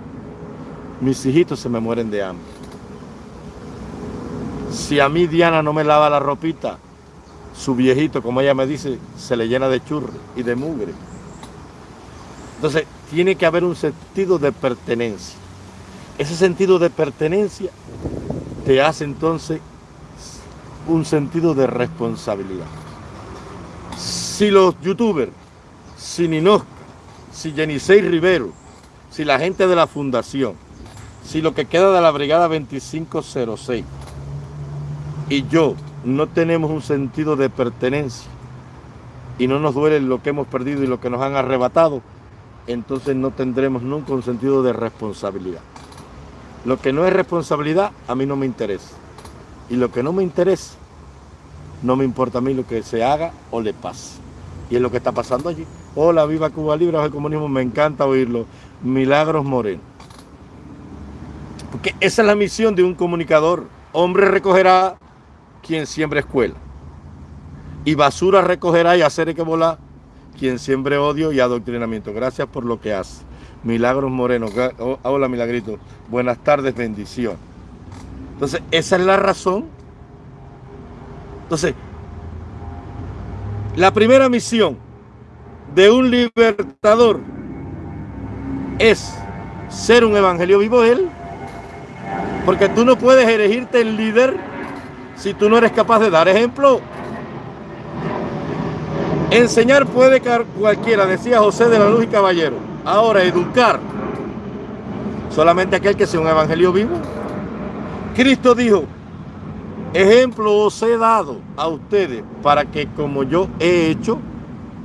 mis hijitos se me mueren de hambre. Si a mí Diana no me lava la ropita, su viejito, como ella me dice, se le llena de churro y de mugre. Entonces, tiene que haber un sentido de pertenencia. Ese sentido de pertenencia te hace entonces un sentido de responsabilidad. Si los youtubers, si Ninosca, si Jenisei Rivero, si la gente de la fundación, si lo que queda de la brigada 2506 y yo no tenemos un sentido de pertenencia y no nos duele lo que hemos perdido y lo que nos han arrebatado, entonces no tendremos nunca un sentido de responsabilidad. Lo que no es responsabilidad, a mí no me interesa. Y lo que no me interesa, no me importa a mí lo que se haga o le pase. Y es lo que está pasando allí. Hola, viva Cuba Libre, el comunismo, me encanta oírlo. Milagros Moreno. Porque esa es la misión de un comunicador. Hombre recogerá quien siempre escuela. Y basura recogerá y hacer que volar quien siempre odio y adoctrinamiento. Gracias por lo que hace. Milagros Moreno. Oh, hola, Milagrito. Buenas tardes, bendición. Entonces, esa es la razón. Entonces, la primera misión de un libertador es ser un evangelio vivo él. Porque tú no puedes elegirte el líder si tú no eres capaz de dar ejemplo. Enseñar puede cualquiera, decía José de la Luz y Caballero. Ahora, educar. Solamente aquel que sea un evangelio vivo. Cristo dijo, ejemplo os he dado a ustedes para que como yo he hecho,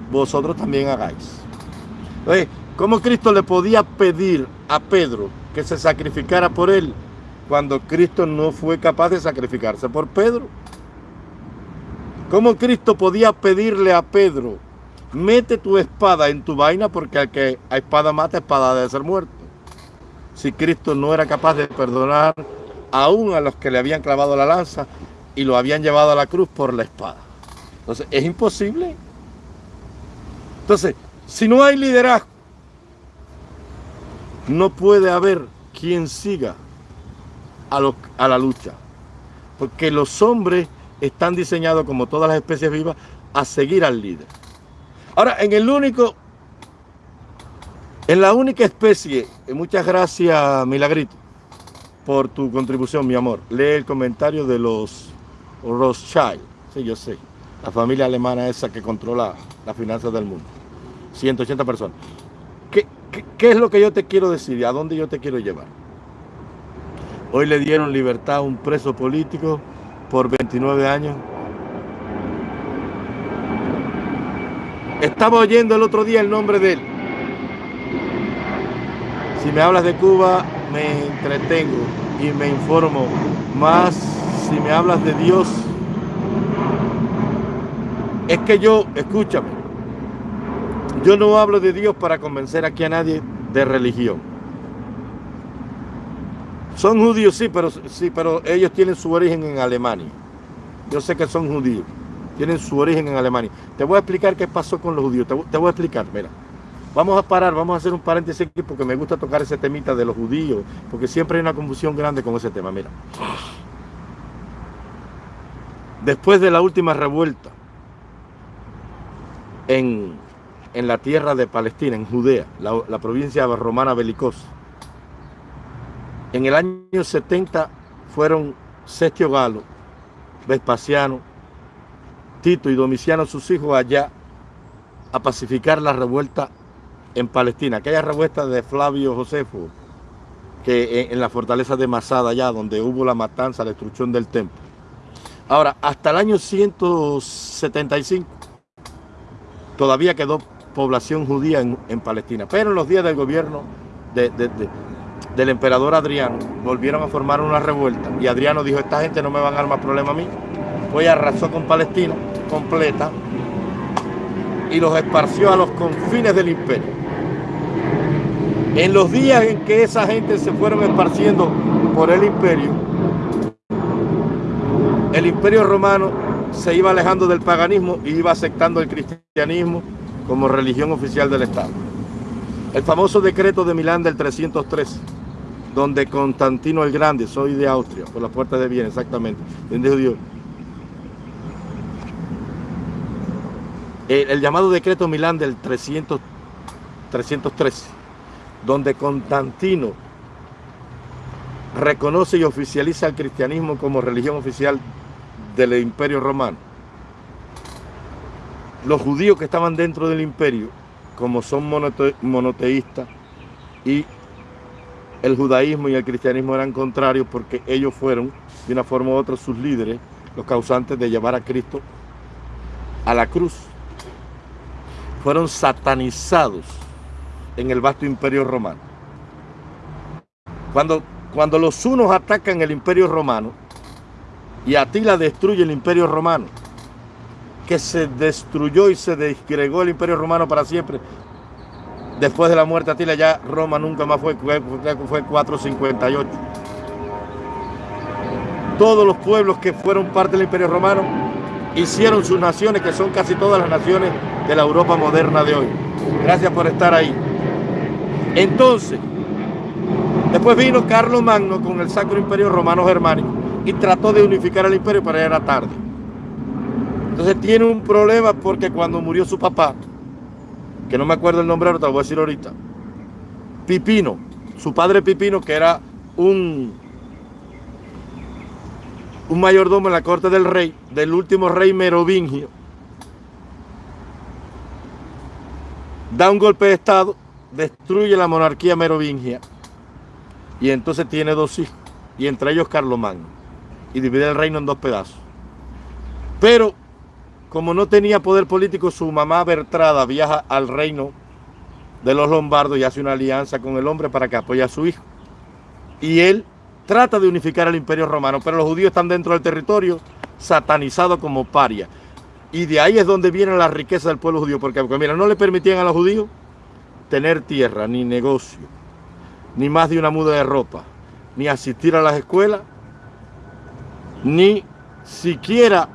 vosotros también hagáis. Entonces, ¿cómo Cristo le podía pedir a Pedro que se sacrificara por él cuando Cristo no fue capaz de sacrificarse por Pedro? ¿Cómo Cristo podía pedirle a Pedro mete tu espada en tu vaina porque al que a espada mata, espada debe ser muerto. Si Cristo no era capaz de perdonar aún a los que le habían clavado la lanza y lo habían llevado a la cruz por la espada. Entonces, es imposible. Entonces, si no hay liderazgo, no puede haber quien siga a, a la lucha. Porque los hombres están diseñados, como todas las especies vivas, a seguir al líder. Ahora, en el único, en la única especie, muchas gracias Milagrito por tu contribución, mi amor. Lee el comentario de los Rothschild, sí, yo sé, la familia alemana esa que controla las finanzas del mundo. 180 personas. ¿Qué, qué es lo que yo te quiero decir a dónde yo te quiero llevar? Hoy le dieron libertad a un preso político por 29 años Estaba oyendo el otro día el nombre de él. Si me hablas de Cuba, me entretengo y me informo. Más si me hablas de Dios, es que yo, escúchame, yo no hablo de Dios para convencer aquí a nadie de religión. Son judíos, sí, pero, sí, pero ellos tienen su origen en Alemania. Yo sé que son judíos tienen su origen en Alemania. Te voy a explicar qué pasó con los judíos. Te, voy a explicar, mira. Vamos a parar, vamos a hacer un paréntesis aquí porque me gusta tocar ese temita de los judíos, porque siempre hay una confusión grande con ese tema. Mira. Después de la última revuelta en, la tierra de Palestina, en Judea, la, provincia romana belicosa, en el año 70 fueron Sestio Galo, Vespasiano, Tito y Domiciano, sus hijos, allá a pacificar la revuelta en Palestina, aquella revuelta de Flavio Josefo, que en, la fortaleza de Masada, allá donde hubo la matanza, la destrucción del templo. Ahora, hasta el año 175 todavía quedó población judía en, Palestina, pero en los días del gobierno del emperador Adriano volvieron a formar una revuelta y Adriano dijo, esta gente no me van a dar más problema a mí, Hoy arrasó con Palestina completa y los esparció a los confines del imperio. En los días en que esa gente se fueron esparciendo por el imperio, el imperio romano se iba alejando del paganismo y iba aceptando el cristianismo como religión oficial del Estado. El famoso decreto de Milán del 313, donde Constantino el Grande, soy de Austria, por las puertas de Viena, exactamente, Dios. El, el, llamado decreto Milán del 300, 313, donde Constantino reconoce y oficializa el cristianismo como religión oficial del imperio romano. Los judíos que estaban dentro del imperio, como son monoteístas y el judaísmo y el cristianismo eran contrarios porque ellos fueron, de una forma u otra, sus líderes, los causantes de llevar a Cristo a la cruz. Fueron satanizados en el vasto imperio romano. Cuando, cuando los unos atacan el imperio romano y Atila destruye el imperio romano, que se destruyó y se desgregó el imperio romano para siempre, después de la muerte de Atila ya Roma nunca más fue, fue, fue 458. Todos los pueblos que fueron parte del imperio romano hicieron sus naciones, que son casi todas las naciones de la Europa moderna de hoy. Gracias por estar ahí. Entonces, después vino Carlos Magno con el Sacro Imperio Romano Germánico y trató de unificar el imperio, pero era tarde. Entonces tiene un problema porque cuando murió su papá, que no me acuerdo el nombre, ahora te lo voy a decir ahorita, Pipino, su padre Pipino, que era un, un mayordomo en la corte del rey, del último rey merovingio, da un golpe de estado destruye la monarquía merovingia y entonces tiene dos hijos, y entre ellos Carlomagno, y divide el reino en dos pedazos. Pero, como no tenía poder político, su mamá Bertrada viaja al reino de los lombardos y hace una alianza con el hombre para que apoye a su hijo. Y él trata de unificar el imperio romano, pero los judíos están dentro del territorio satanizado como paria. Y de ahí es donde viene la riqueza del pueblo judío, porque, porque mira, no le permitían a los judíos tener tierra, ni negocio, ni más de una muda de ropa, ni asistir a las escuelas, ni siquiera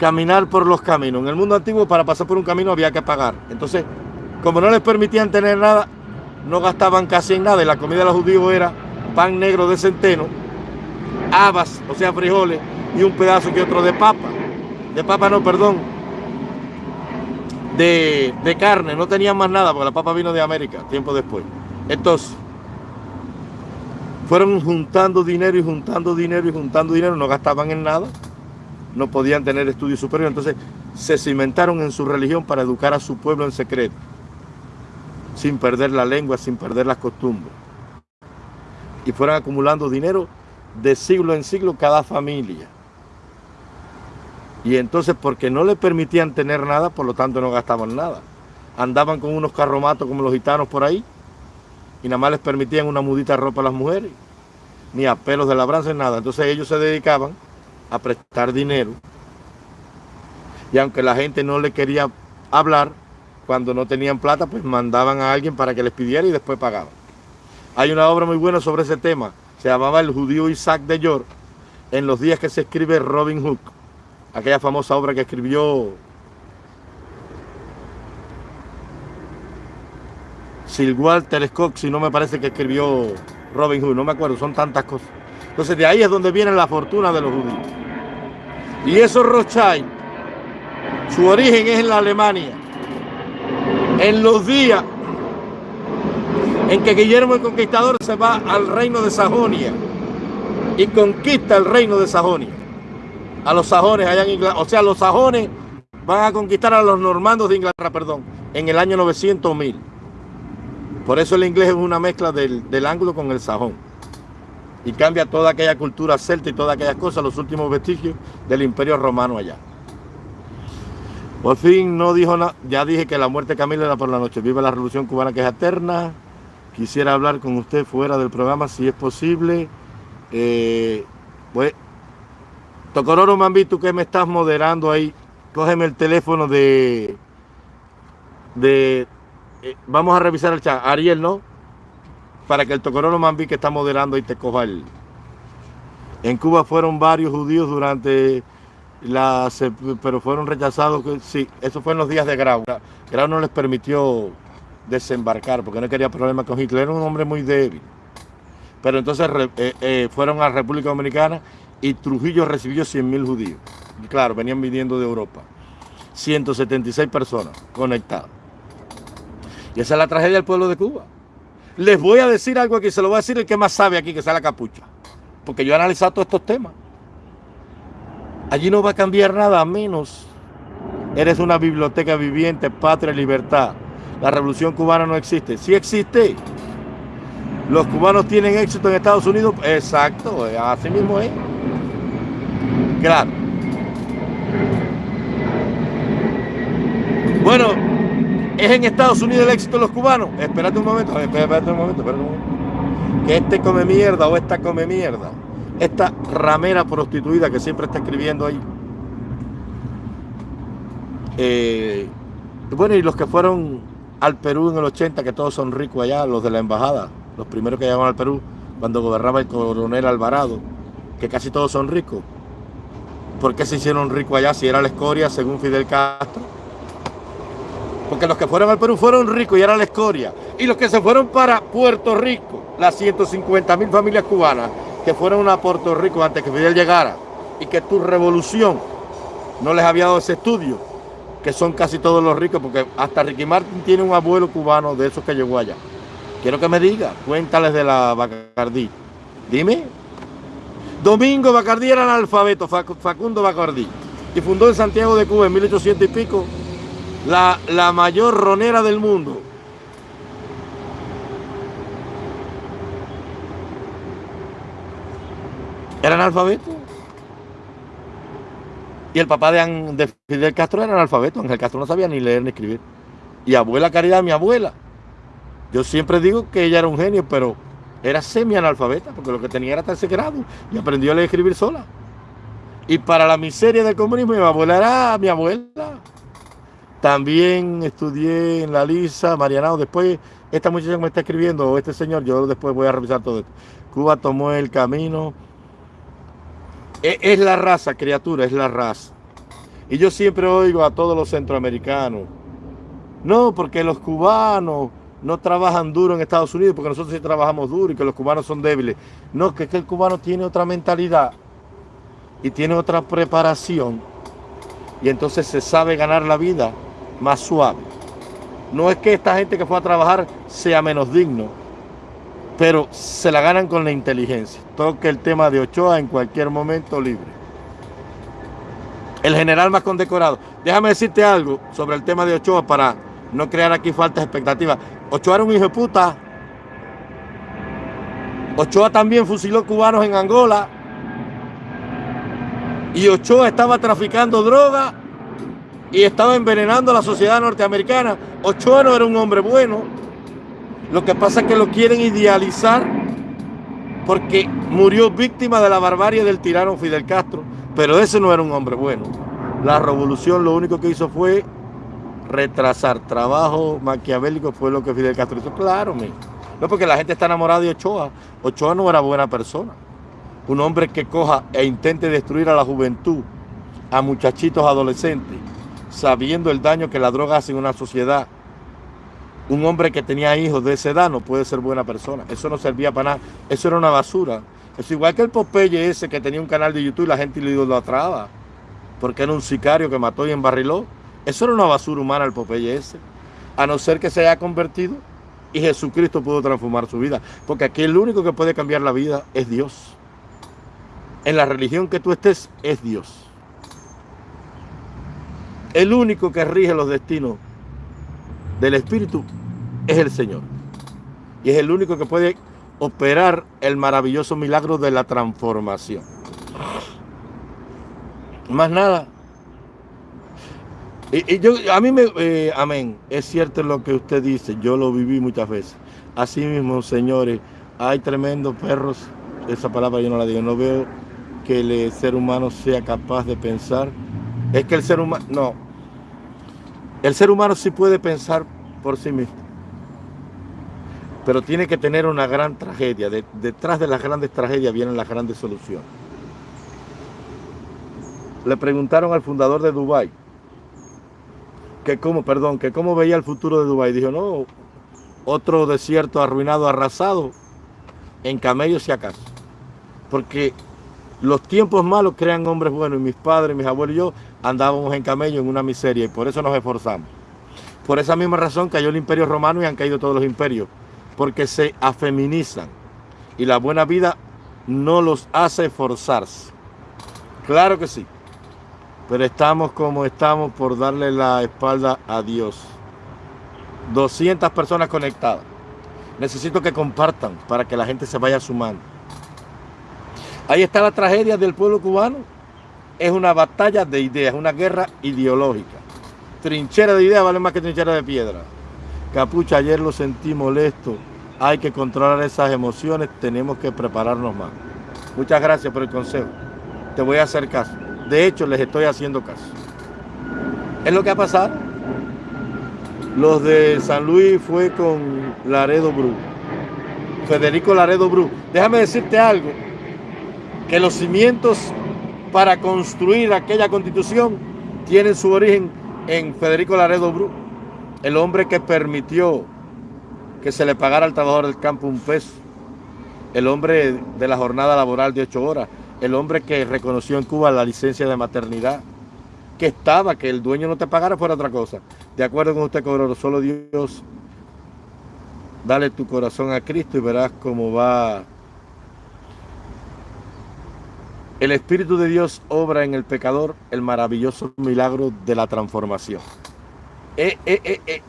caminar por los caminos. En el mundo antiguo para pasar por un camino había que pagar. Entonces, como no les permitían tener nada, no gastaban casi en nada. Y la comida de los judíos era pan negro de centeno, habas, o sea, frijoles, y un pedazo que otro de papa. De papa no, perdón, de, carne, no tenían más nada porque la papa vino de América tiempo después. Entonces, fueron juntando dinero y juntando dinero y juntando dinero, no gastaban en nada, no podían tener estudios superiores, entonces se cimentaron en su religión para educar a su pueblo en secreto, sin perder la lengua, sin perder las costumbres. Y fueron acumulando dinero de siglo en siglo cada familia. Y entonces, porque no le permitían tener nada, por lo tanto no gastaban nada. Andaban con unos carromatos como los gitanos por ahí, y nada más les permitían una mudita ropa a las mujeres, ni a pelos de labranza, ni nada. Entonces ellos se dedicaban a prestar dinero. Y aunque la gente no le quería hablar, cuando no tenían plata, pues mandaban a alguien para que les pidiera y después pagaban. Hay una obra muy buena sobre ese tema, se llamaba El judío Isaac de York, en los días que se escribe Robin Hood aquella famosa obra que escribió Sir Walter Scott, si no me parece que escribió Robin Hood, no me acuerdo, son tantas cosas. Entonces de ahí es donde viene la fortuna de los judíos. Y esos Rothschild, su origen es en la Alemania. En los días en que Guillermo el Conquistador se va al reino de Sajonia y conquista el reino de Sajonia a los sajones allá en Inglaterra. O sea, los sajones van a conquistar a los normandos de Inglaterra, perdón, en el año 900 mil. Por eso el inglés es una mezcla del, del ángulo con el sajón. Y cambia toda aquella cultura celta y todas aquellas cosas, los últimos vestigios del imperio romano allá. Por fin no dijo nada, ya dije que la muerte de Camila era por la noche. Vive la revolución cubana que es eterna. Quisiera hablar con usted fuera del programa si es posible. Eh, pues Tocororo Mambi, tú que me estás moderando ahí, cógeme el teléfono de, de eh, vamos a revisar el chat. Ariel, ¿no? Para que el Tocorono Mambí que está moderando y te coja el... En Cuba fueron varios judíos durante la... pero fueron rechazados. Sí, eso fue en los días de Grau. Grau no les permitió desembarcar porque no quería problemas con Hitler. Era un hombre muy débil. Pero entonces eh, eh, fueron a República Dominicana y Trujillo recibió 100.000 judíos. claro, venían viniendo de Europa. 176 personas conectadas. Y esa es la tragedia del pueblo de Cuba. Les voy a decir algo aquí, se lo voy a decir el que más sabe aquí, que sea la capucha. Porque yo he analizado todos estos temas. Allí no va a cambiar nada, menos eres una biblioteca viviente, patria libertad. La revolución cubana no existe. Sí existe. Los cubanos tienen éxito en Estados Unidos. Exacto, así mismo es. Claro. Bueno, ¿es en Estados Unidos el éxito de los cubanos? Espérate un momento, espérate un momento, espérate un momento. Que este come mierda o esta come mierda. Esta ramera prostituida que siempre está escribiendo ahí. Eh, bueno, y los que fueron al Perú en el 80, que todos son ricos allá, los de la embajada, los primeros que llegaron al Perú, cuando gobernaba el coronel Alvarado, que casi todos son ricos. ¿Por qué se hicieron ricos allá si era la escoria según Fidel Castro? Porque los que fueron al Perú fueron ricos y era la escoria. Y los que se fueron para Puerto Rico, las 150 mil familias cubanas que fueron a Puerto Rico antes que Fidel llegara y que tu revolución no les había dado ese estudio, que son casi todos los ricos, porque hasta Ricky Martin tiene un abuelo cubano de esos que llegó allá. Quiero que me diga, cuéntales de la Bacardí. Dime. Domingo Bacardí era analfabeto, Facundo Bacardí. Y fundó en Santiago de Cuba en 1800 y pico la, mayor ronera del mundo. Era analfabeto. Y el papá de, de, Fidel Castro era analfabeto. Ángel Castro no sabía ni leer ni escribir. Y abuela Caridad, mi abuela. Yo siempre digo que ella era un genio, pero era semi-analfabeta, porque lo que tenía era tercer grado. Y aprendió a leer y escribir sola. Y para la miseria del comunismo, mi abuela era mi abuela. También estudié en la Lisa, Marianao. Después, esta muchacha que me está escribiendo, o este señor, yo después voy a revisar todo esto. Cuba tomó el camino. Es, es la raza, criatura, es la raza. Y yo siempre oigo a todos los centroamericanos. No, porque los cubanos no trabajan duro en Estados Unidos, porque nosotros sí trabajamos duro y que los cubanos son débiles. No, que es que el cubano tiene otra mentalidad y tiene otra preparación. Y entonces se sabe ganar la vida más suave. No es que esta gente que fue a trabajar sea menos digno, pero se la ganan con la inteligencia. Toque el tema de Ochoa en cualquier momento libre. El general más condecorado. Déjame decirte algo sobre el tema de Ochoa para no crear aquí faltas expectativas. Ochoa era un hijo de puta. Ochoa también fusiló cubanos en Angola. Y Ochoa estaba traficando droga y estaba envenenando a la sociedad norteamericana. Ochoa no era un hombre bueno. Lo que pasa es que lo quieren idealizar porque murió víctima de la barbarie del tirano Fidel Castro, pero ese no era un hombre bueno. La revolución lo único que hizo fue retrasar trabajo maquiavélico, fue lo que Fidel Castro hizo. Claro, no porque la gente está enamorada de Ochoa. Ochoa no era buena persona. Un hombre que coja e intente destruir a la juventud, a muchachitos adolescentes, sabiendo el daño que la droga hace en una sociedad. Un hombre que tenía hijos de esa edad no puede ser buena persona. Eso no servía para nada. Eso era una basura. Es igual que el Popeye ese que tenía un canal de YouTube y la gente lo idolatraba. Porque era un sicario que mató y embarriló. Eso era una basura humana el Popeye ese. A no ser que se haya convertido y Jesucristo pudo transformar su vida. Porque aquí el único que puede cambiar la vida es Dios. En la religión que tú estés es Dios. El único que rige los destinos del Espíritu es el Señor. Y es el único que puede operar el maravilloso milagro de la transformación. Más nada. Y, yo, a mí me, eh, amén, es cierto lo que usted dice, yo lo viví muchas veces. Así mismo, señores, hay tremendos perros, esa palabra yo no la digo, no veo que el ser humano sea capaz de pensar es que el ser humano, no, El ser humano sí puede pensar por sí mismo, pero tiene que tener una gran tragedia. detrás de las grandes tragedias vienen las grandes soluciones. Le preguntaron al fundador de Dubái que cómo, perdón, que cómo veía el futuro de Dubái. Dijo, no, otro desierto arruinado, arrasado, en camellos y acaso. Porque los tiempos malos crean hombres buenos y mis padres, mis abuelos y yo andábamos en camello en una miseria y por eso nos esforzamos. Por esa misma razón cayó el imperio romano y han caído todos los imperios, porque se afeminizan y la buena vida no los hace esforzarse. Claro que sí, pero estamos como estamos por darle la espalda a Dios. 200 personas conectadas. Necesito que compartan para que la gente se vaya sumando. Ahí está la tragedia del pueblo cubano. Es una batalla de ideas, una guerra ideológica. Trinchera de ideas vale más que trinchera de piedra. Capucha, ayer lo sentí molesto. Hay que controlar esas emociones, tenemos que prepararnos más. Muchas gracias por el consejo. Te voy a hacer caso. De hecho, les estoy haciendo caso. Es lo que ha pasado. Los de San Luis fue con Laredo Bru. Federico Laredo Bru. Déjame decirte algo que los cimientos para construir aquella constitución tienen su origen en Federico Laredo Bru, el hombre que permitió que se le pagara al trabajador del campo un peso, el hombre de la jornada laboral de ocho horas, el hombre que reconoció en Cuba la licencia de maternidad, que estaba, que el dueño no te pagara fuera otra cosa. De acuerdo con usted, cobró solo Dios, dale tu corazón a Cristo y verás cómo va El Espíritu de Dios obra en el pecador el maravilloso milagro de la transformación. Eh, eh, eh,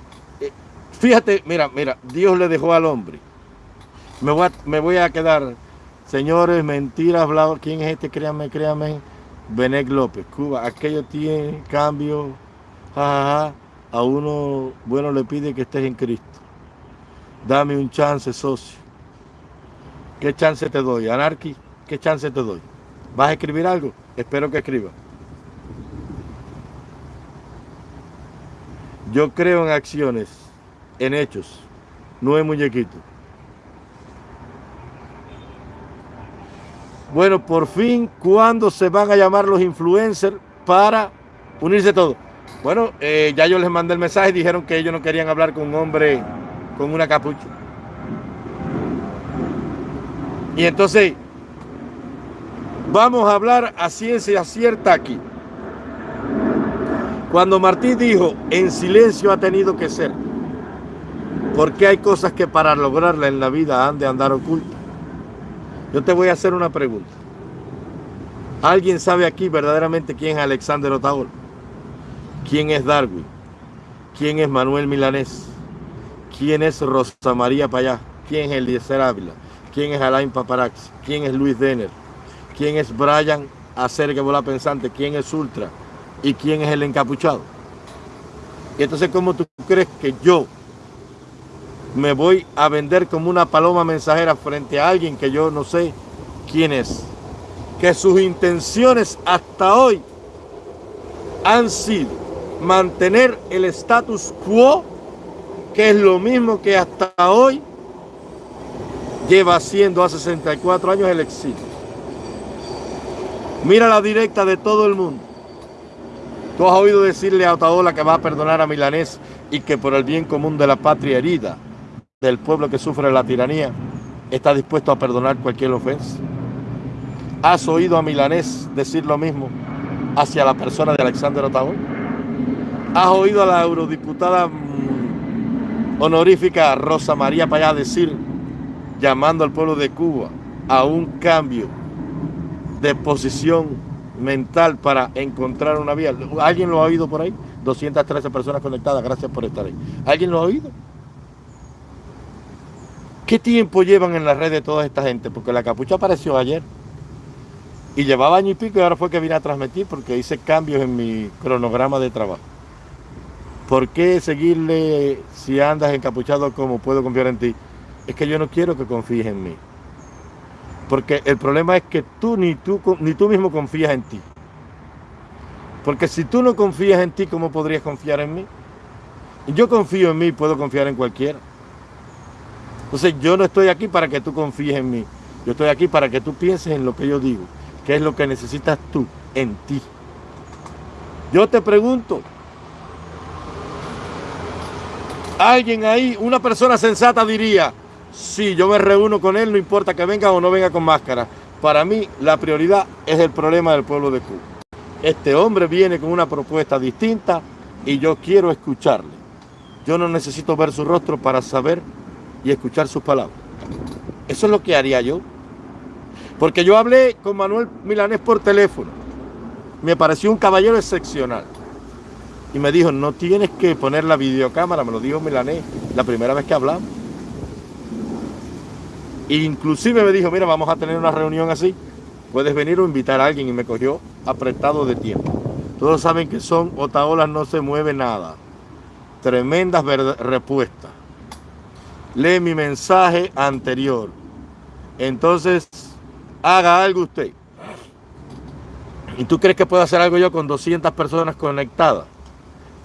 fíjate, mira, mira, Dios le dejó al hombre. Me voy a, quedar, señores, mentiras, hablado. ¿Quién es este? Créanme, créanme. Benek López, Cuba. Aquello tiene cambio. A uno, bueno, le pide que estés en Cristo. Dame un chance, socio. ¿Qué chance te doy? Anarqui, ¿qué chance te doy? ¿Vas a escribir algo? Espero que escriba. Yo creo en acciones, en hechos, no en muñequitos. Bueno, por fin, ¿cuándo se van a llamar los influencers para unirse todos? Bueno, eh, ya yo les mandé el mensaje y dijeron que ellos no querían hablar con un hombre con una capucha. Y entonces, Vamos a hablar a ciencia cierta aquí. Cuando Martí dijo, en silencio ha tenido que ser, porque hay cosas que para lograrla en la vida han de andar ocultas. Yo te voy a hacer una pregunta. ¿Alguien sabe aquí verdaderamente quién es Alexander Otaola? ¿Quién es Darwin? ¿Quién es Manuel Milanés? ¿Quién es Rosa María Payá? ¿Quién es Eliezer Ávila? ¿Quién es Alain Paparax? ¿Quién es Luis Denner? Quién es Brian Acerque Bola Pensante, quién es Ultra y quién es el encapuchado. Y entonces, ¿cómo tú crees que yo me voy a vender como una paloma mensajera frente a alguien que yo no sé quién es? Que sus intenciones hasta hoy han sido mantener el status quo, que es lo mismo que hasta hoy lleva haciendo a 64 años el exilio. Mira la directa de todo el mundo. Tú has oído decirle a Otaola que va a perdonar a Milanés y que por el bien común de la patria herida, del pueblo que sufre la tiranía, está dispuesto a perdonar cualquier ofensa. ¿Has oído a Milanés decir lo mismo hacia la persona de Alexander Otaola? ¿Has oído a la eurodiputada mm, honorífica Rosa María Payá decir, llamando al pueblo de Cuba a un cambio de posición mental para encontrar una vía. ¿Alguien lo ha oído por ahí? 213 personas conectadas, gracias por estar ahí. ¿Alguien lo ha oído? ¿Qué tiempo llevan en la red de toda esta gente? Porque la capucha apareció ayer y llevaba año y pico y ahora fue que vine a transmitir porque hice cambios en mi cronograma de trabajo. ¿Por qué seguirle si andas encapuchado como puedo confiar en ti? Es que yo no quiero que confíes en mí. Porque el problema es que tú ni, tú ni tú mismo confías en ti. Porque si tú no confías en ti, ¿cómo podrías confiar en mí? Yo confío en mí, puedo confiar en cualquiera. Entonces yo no estoy aquí para que tú confíes en mí. Yo estoy aquí para que tú pienses en lo que yo digo. ¿Qué es lo que necesitas tú en ti? Yo te pregunto, alguien ahí, una persona sensata diría, sí, yo me reúno con él, no importa que venga o no venga con máscara. Para mí la prioridad es el problema del pueblo de Cuba. Este hombre viene con una propuesta distinta y yo quiero escucharle. Yo no necesito ver su rostro para saber y escuchar sus palabras. Eso es lo que haría yo. Porque yo hablé con Manuel Milanés por teléfono. Me pareció un caballero excepcional. Y me dijo, no tienes que poner la videocámara, me lo dijo Milanés la primera vez que hablamos. Inclusive me dijo, mira, vamos a tener una reunión así. Puedes venir o invitar a alguien y me cogió apretado de tiempo. Todos saben que son Otaolas no se mueve nada. Tremendas respuestas. Lee mi mensaje anterior. Entonces, haga algo usted. ¿Y tú crees que puedo hacer algo yo con 200 personas conectadas?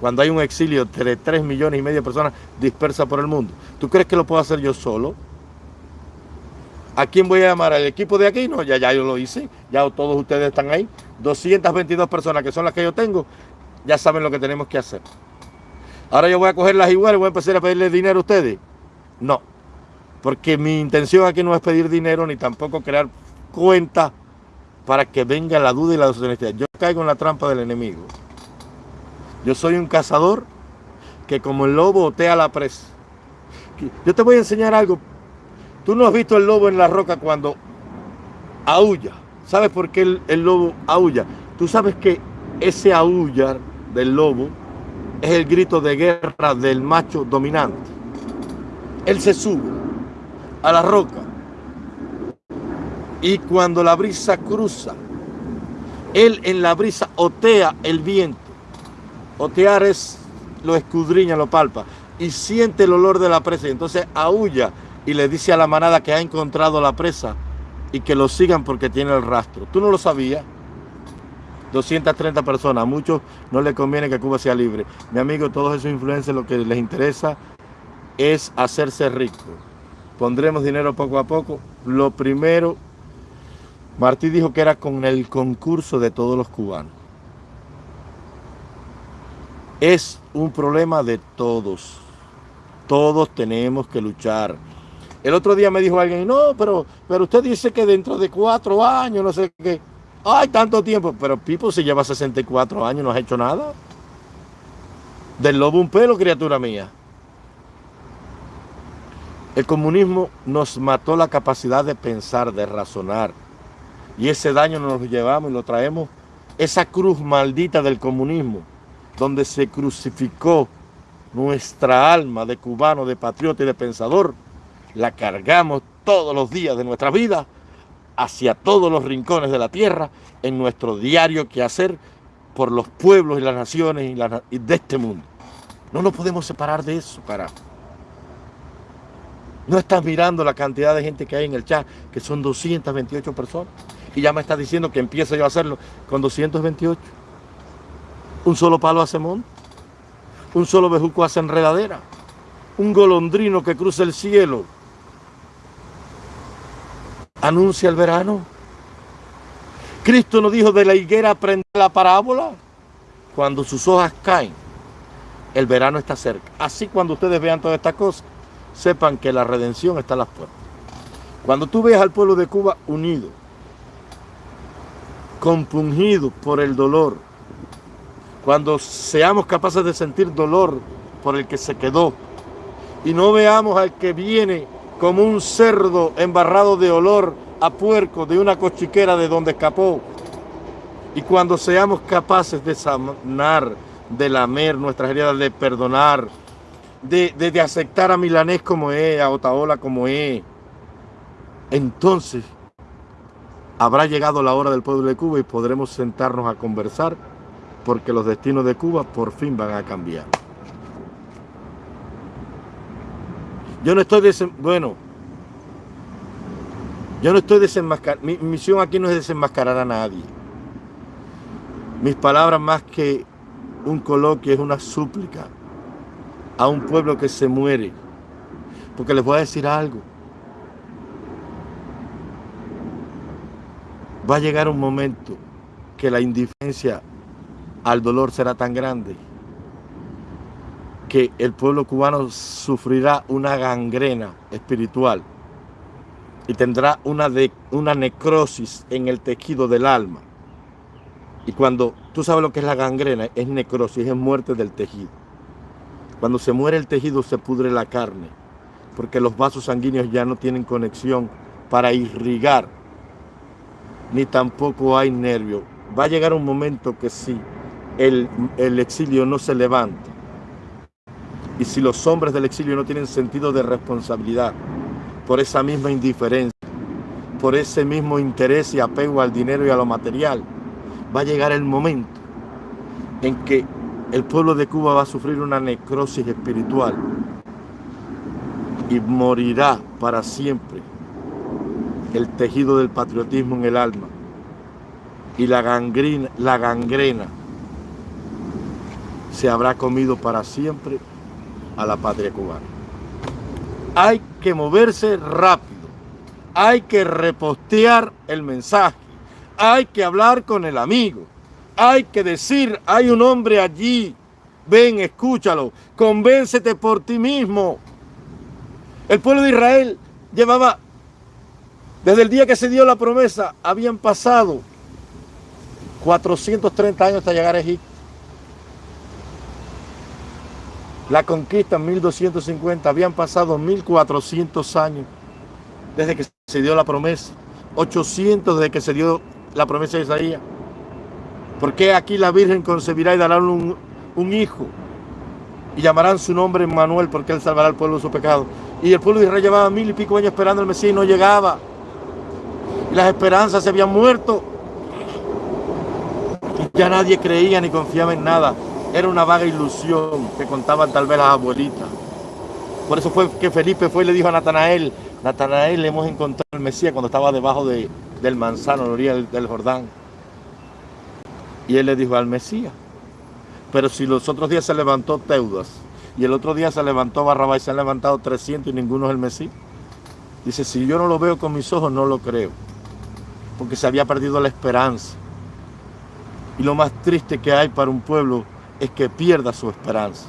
Cuando hay un exilio de 3 millones y medio de personas dispersas por el mundo. ¿Tú crees que lo puedo hacer yo solo? ¿A quién voy a llamar? ¿Al equipo de aquí? No, ya, ya yo lo hice. Ya todos ustedes están ahí. 222 personas que son las que yo tengo, ya saben lo que tenemos que hacer. Ahora yo voy a cogerlas igual y voy a empezar a pedirle dinero a ustedes. No, porque mi intención aquí no es pedir dinero ni tampoco crear cuenta para que venga la duda y la deshonestidad. Yo caigo en la trampa del enemigo. Yo soy un cazador que como el lobo otea la presa. Yo te voy a enseñar algo. Tú no has visto el lobo en la roca cuando aúlla. ¿Sabes por qué el, lobo aúlla? Tú sabes que ese aullar del lobo es el grito de guerra del macho dominante. Él se sube a la roca y cuando la brisa cruza, él en la brisa otea el viento. Otear es lo escudriña, lo palpa y siente el olor de la presa. Entonces aúlla y le dice a la manada que ha encontrado la presa y que lo sigan porque tiene el rastro. ¿Tú no lo sabías? 230 personas, a muchos no les conviene que Cuba sea libre. Mi amigo, todos esos influencers lo que les interesa es hacerse rico. Pondremos dinero poco a poco. Lo primero, Martí dijo que era con el concurso de todos los cubanos. Es un problema de todos. Todos tenemos que luchar. El otro día me dijo alguien, no, pero, pero usted dice que dentro de cuatro años, no sé qué. Ay, tanto tiempo. Pero Pipo se lleva 64 años, no ha hecho nada. Del lobo un pelo, criatura mía. El comunismo nos mató la capacidad de pensar, de razonar. Y ese daño nos lo llevamos y lo traemos. Esa cruz maldita del comunismo, donde se crucificó nuestra alma de cubano, de patriota y de pensador, la cargamos todos los días de nuestra vida hacia todos los rincones de la tierra en nuestro diario quehacer por los pueblos y las naciones y, de este mundo. No nos podemos separar de eso, para. No estás mirando la cantidad de gente que hay en el chat, que son 228 personas, y ya me estás diciendo que empiezo yo a hacerlo con 228. Un solo palo hace monte, un solo bejuco hace enredadera, un golondrino que cruza el cielo anuncia el verano. Cristo nos dijo de la higuera aprende la parábola. Cuando sus hojas caen, el verano está cerca. Así cuando ustedes vean todas estas cosas, sepan que la redención está a las puertas. Cuando tú veas al pueblo de Cuba unido, compungido por el dolor, cuando seamos capaces de sentir dolor por el que se quedó y no veamos al que viene como un cerdo embarrado de olor a puerco de una cochiquera de donde escapó. Y cuando seamos capaces de sanar, de lamer nuestras heridas, de perdonar, de, de, aceptar a Milanés como es, a Otaola como es, entonces habrá llegado la hora del pueblo de Cuba y podremos sentarnos a conversar porque los destinos de Cuba por fin van a cambiar. Yo no estoy bueno, yo no estoy desenmascarando, mi misión aquí no es desenmascarar a nadie. Mis palabras más que un coloquio es una súplica a un pueblo que se muere. Porque les voy a decir algo. Va a llegar un momento que la indiferencia al dolor será tan grande que el pueblo cubano sufrirá una gangrena espiritual y tendrá una, de, una necrosis en el tejido del alma. Y cuando tú sabes lo que es la gangrena, es necrosis, es muerte del tejido. Cuando se muere el tejido se pudre la carne, porque los vasos sanguíneos ya no tienen conexión para irrigar, ni tampoco hay nervio. Va a llegar un momento que si el, el exilio no se levanta, y si los hombres del exilio no tienen sentido de responsabilidad, por esa misma indiferencia, por ese mismo interés y apego al dinero y a lo material, va a llegar el momento en que el pueblo de Cuba va a sufrir una necrosis espiritual y morirá para siempre el tejido del patriotismo en el alma y la gangrena, se habrá comido para siempre a la patria cubana. Hay que moverse rápido, hay que repostear el mensaje, hay que hablar con el amigo, hay que decir, hay un hombre allí, ven, escúchalo, convéncete por ti mismo. El pueblo de Israel llevaba, desde el día que se dio la promesa, habían pasado 430 años hasta llegar a Egipto. La conquista en 1250, habían pasado 1400 años desde que se dio la promesa, 800 desde que se dio la promesa de Isaías. ¿Por qué aquí la Virgen concebirá y dará un, un hijo? Y llamarán su nombre Manuel porque él salvará al pueblo de su pecado. Y el pueblo de Israel llevaba mil y pico años esperando al Mesías y no llegaba. Y las esperanzas se habían muerto. Y ya nadie creía ni confiaba en nada era una vaga ilusión que contaban tal vez las abuelitas. Por eso fue que Felipe fue y le dijo a Natanael, Natanael, le hemos encontrado al Mesías cuando estaba debajo de, del manzano, en la orilla del, Jordán. Y él le dijo al Mesías. Pero si los otros días se levantó Teudas y el otro día se levantó Barrabás y se han levantado 300 y ninguno es el Mesías. Dice, si yo no lo veo con mis ojos, no lo creo. Porque se había perdido la esperanza. Y lo más triste que hay para un pueblo es que pierda su esperanza.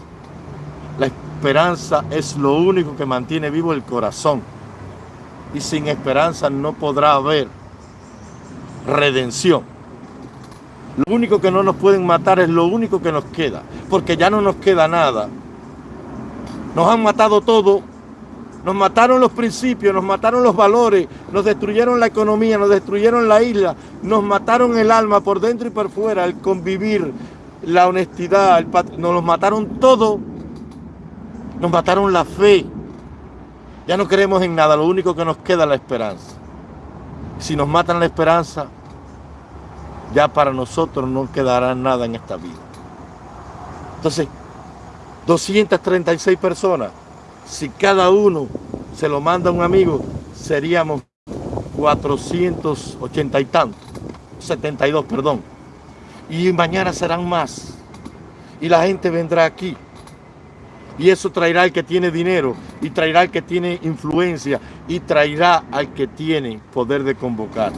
La esperanza es lo único que mantiene vivo el corazón. Y sin esperanza no podrá haber redención. Lo único que no nos pueden matar es lo único que nos queda, porque ya no nos queda nada. Nos han matado todo, nos mataron los principios, nos mataron los valores, nos destruyeron la economía, nos destruyeron la isla, nos mataron el alma por dentro y por fuera, el convivir, la honestidad, el nos los mataron todo, nos mataron la fe. Ya no creemos en nada, lo único que nos queda es la esperanza. Si nos matan la esperanza, ya para nosotros no quedará nada en esta vida. Entonces, 236 personas, si cada uno se lo manda a un amigo, seríamos 480 y tantos, 72, perdón y mañana serán más. Y la gente vendrá aquí. Y eso traerá al que tiene dinero, y traerá al que tiene influencia, y traerá al que tiene poder de convocar.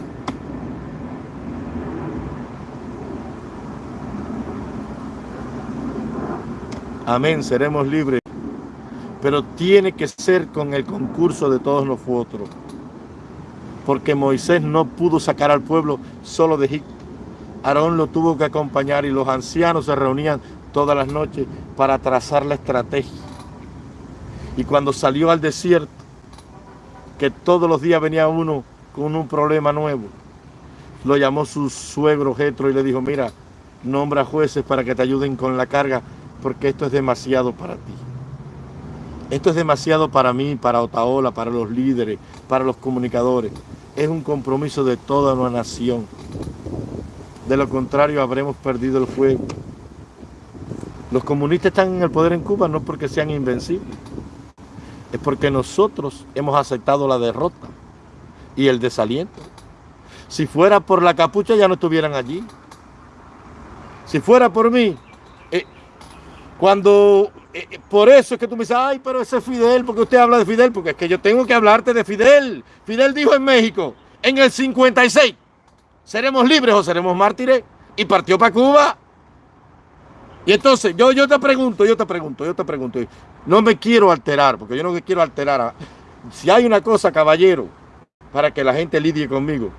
Amén, seremos libres. Pero tiene que ser con el concurso de todos nosotros. Porque Moisés no pudo sacar al pueblo solo de Egipto Aarón lo tuvo que acompañar y los ancianos se reunían todas las noches para trazar la estrategia. Y cuando salió al desierto, que todos los días venía uno con un problema nuevo, lo llamó su suegro Jetro y le dijo, mira, nombra jueces para que te ayuden con la carga, porque esto es demasiado para ti. Esto es demasiado para mí, para Otaola, para los líderes, para los comunicadores. Es un compromiso de toda una nación. De lo contrario, habremos perdido el fuego. Los comunistas están en el poder en Cuba no porque sean invencibles, es porque nosotros hemos aceptado la derrota y el desaliento. Si fuera por la capucha ya no estuvieran allí. Si fuera por mí, eh, cuando eh, por eso es que tú me dices, ay, pero ese es Fidel, porque usted habla de Fidel, porque es que yo tengo que hablarte de Fidel. Fidel dijo en México, en el 56, ¿seremos libres o seremos mártires? Y partió para Cuba. Y entonces, yo, yo te pregunto, yo te pregunto, yo te pregunto, no me quiero alterar, porque yo no me quiero alterar. si hay una cosa, caballero, para que la gente lidie conmigo,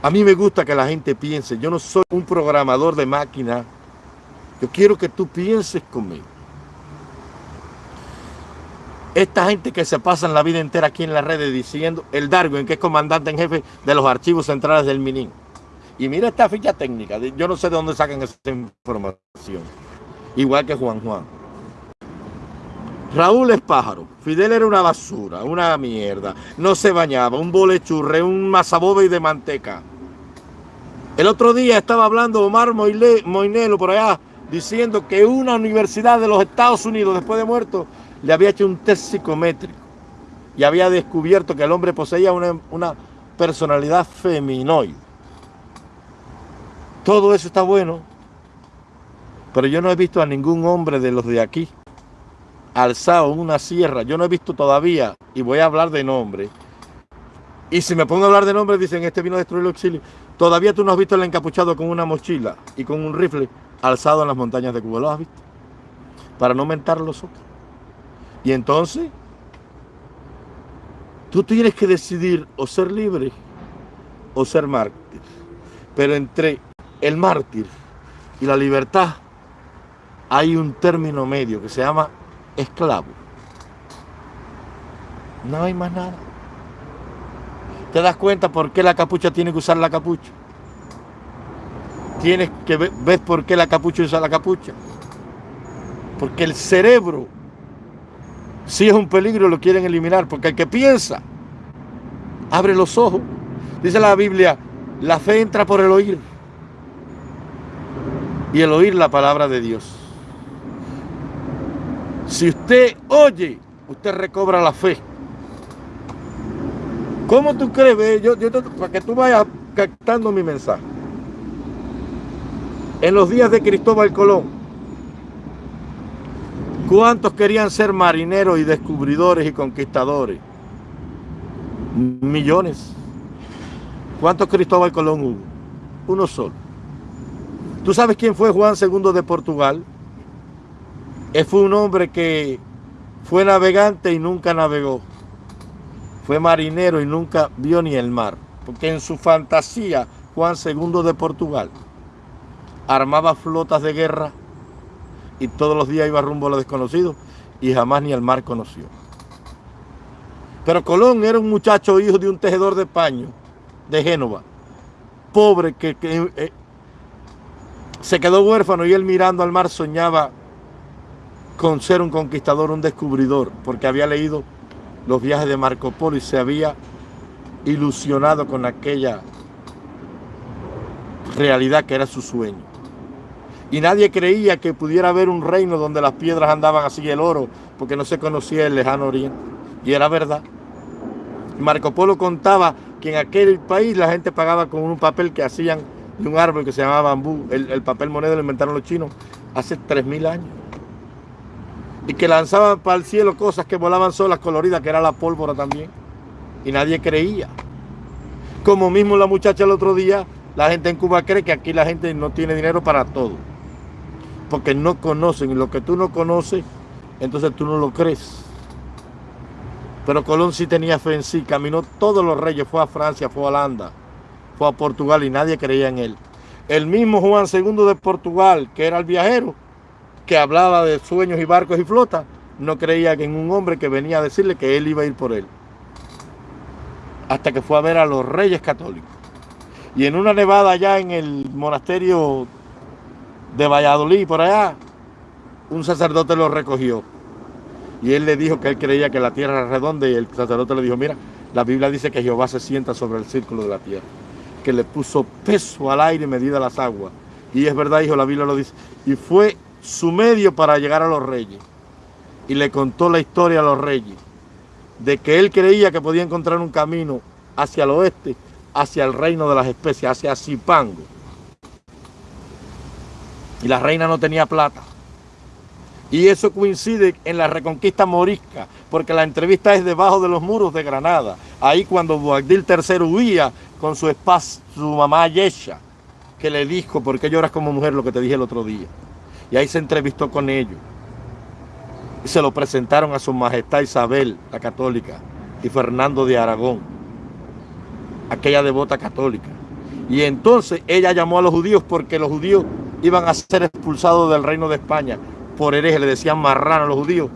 a mí me gusta que la gente piense, yo no soy un programador de máquina, yo quiero que tú pienses conmigo. Esta gente que se pasa la vida entera aquí en las redes diciendo el Darwin, que es comandante en jefe de los archivos centrales del MININ. Y mira esta ficha técnica, yo no sé de dónde sacan esa información. Igual que Juan Juan. Raúl es pájaro. Fidel era una basura, una mierda. No se bañaba, un bolechurre, un masabobe de manteca. El otro día estaba hablando Omar Moinelo por allá, diciendo que una universidad de los Estados Unidos, después de muerto, le había hecho un test psicométrico y había descubierto que el hombre poseía una, una personalidad feminoide. Todo eso está bueno, pero yo no he visto a ningún hombre de los de aquí alzado en una sierra. Yo no he visto todavía, y voy a hablar de nombre. Y si me pongo a hablar de nombre, dicen, este vino a destruir el auxilio. Todavía tú no has visto el encapuchado con una mochila y con un rifle alzado en las montañas de Cuba. ¿Lo has visto? Para no mentar los otros. Y entonces, tú tienes que decidir o ser libre o ser mártir. Pero entre el mártir y la libertad hay un término medio que se llama esclavo. No hay más nada. ¿Te das cuenta por qué la capucha tiene que usar la capucha? Tienes que ver, por qué la capucha usa la capucha. Porque el cerebro, si es un peligro, lo quieren eliminar. Porque el que piensa, abre los ojos. Dice la Biblia, la fe entra por el oír. Y el oír la palabra de Dios. Si usted oye, usted recobra la fe. ¿Cómo tú crees? Yo, para que tú vayas captando mi mensaje. En los días de Cristóbal Colón, ¿cuántos querían ser marineros y descubridores y conquistadores? Millones. ¿Cuántos Cristóbal Colón hubo? Uno solo. ¿Tú sabes quién fue Juan II de Portugal? Él fue un hombre que fue navegante y nunca navegó. Fue marinero y nunca vio ni el mar. Porque en su fantasía, Juan II de Portugal armaba flotas de guerra y todos los días iba rumbo a lo desconocido y jamás ni el mar conoció. Pero Colón era un muchacho hijo de un tejedor de paño de Génova, pobre que, eh, se quedó huérfano y él mirando al mar soñaba con ser un conquistador, un descubridor, porque había leído los viajes de Marco Polo y se había ilusionado con aquella realidad que era su sueño. Y nadie creía que pudiera haber un reino donde las piedras andaban así el oro, porque no se conocía el lejano oriente. Y era verdad. Marco Polo contaba que en aquel país la gente pagaba con un papel que hacían de un árbol que se llamaba bambú. El, el papel moneda lo inventaron los chinos hace 3.000 años y que lanzaban para el cielo cosas que volaban solas coloridas, que era la pólvora también. Y nadie creía. Como mismo la muchacha el otro día, la gente en Cuba cree que aquí la gente no tiene dinero para todo. Porque no conocen. Y lo que tú no conoces, entonces tú no lo crees. Pero Colón sí tenía fe en sí. Caminó todos los reyes. Fue a Francia, fue a Holanda, fue a Portugal y nadie creía en él. El mismo Juan II de Portugal, que era el viajero, que hablaba de sueños y barcos y flotas, no creía en un hombre que venía a decirle que él iba a ir por él. Hasta que fue a ver a los reyes católicos. Y en una nevada allá en el monasterio de Valladolid, por allá, un sacerdote lo recogió. Y él le dijo que él creía que la tierra era redonda y el sacerdote le dijo, mira, la Biblia dice que Jehová se sienta sobre el círculo de la tierra, que le puso peso al aire medida las aguas. Y es verdad, hijo, la Biblia lo dice. Y fue su medio para llegar a los reyes. Y le contó la historia a los reyes de que él creía que podía encontrar un camino hacia el oeste, hacia el reino de las especies, hacia Zipango. Y la reina no tenía plata. Y eso coincide en la reconquista morisca, porque la entrevista es debajo de los muros de Granada. Ahí cuando Boabdil III huía con su esposa, su mamá Yesha, que le dijo, ¿por qué lloras como mujer? Lo que te dije el otro día. Y ahí se entrevistó con ellos. Y se lo presentaron a su majestad Isabel, la católica, y Fernando de Aragón, aquella devota católica. Y entonces ella llamó a los judíos porque los judíos iban a ser expulsados del reino de España por hereje, le decían marrano a los judíos.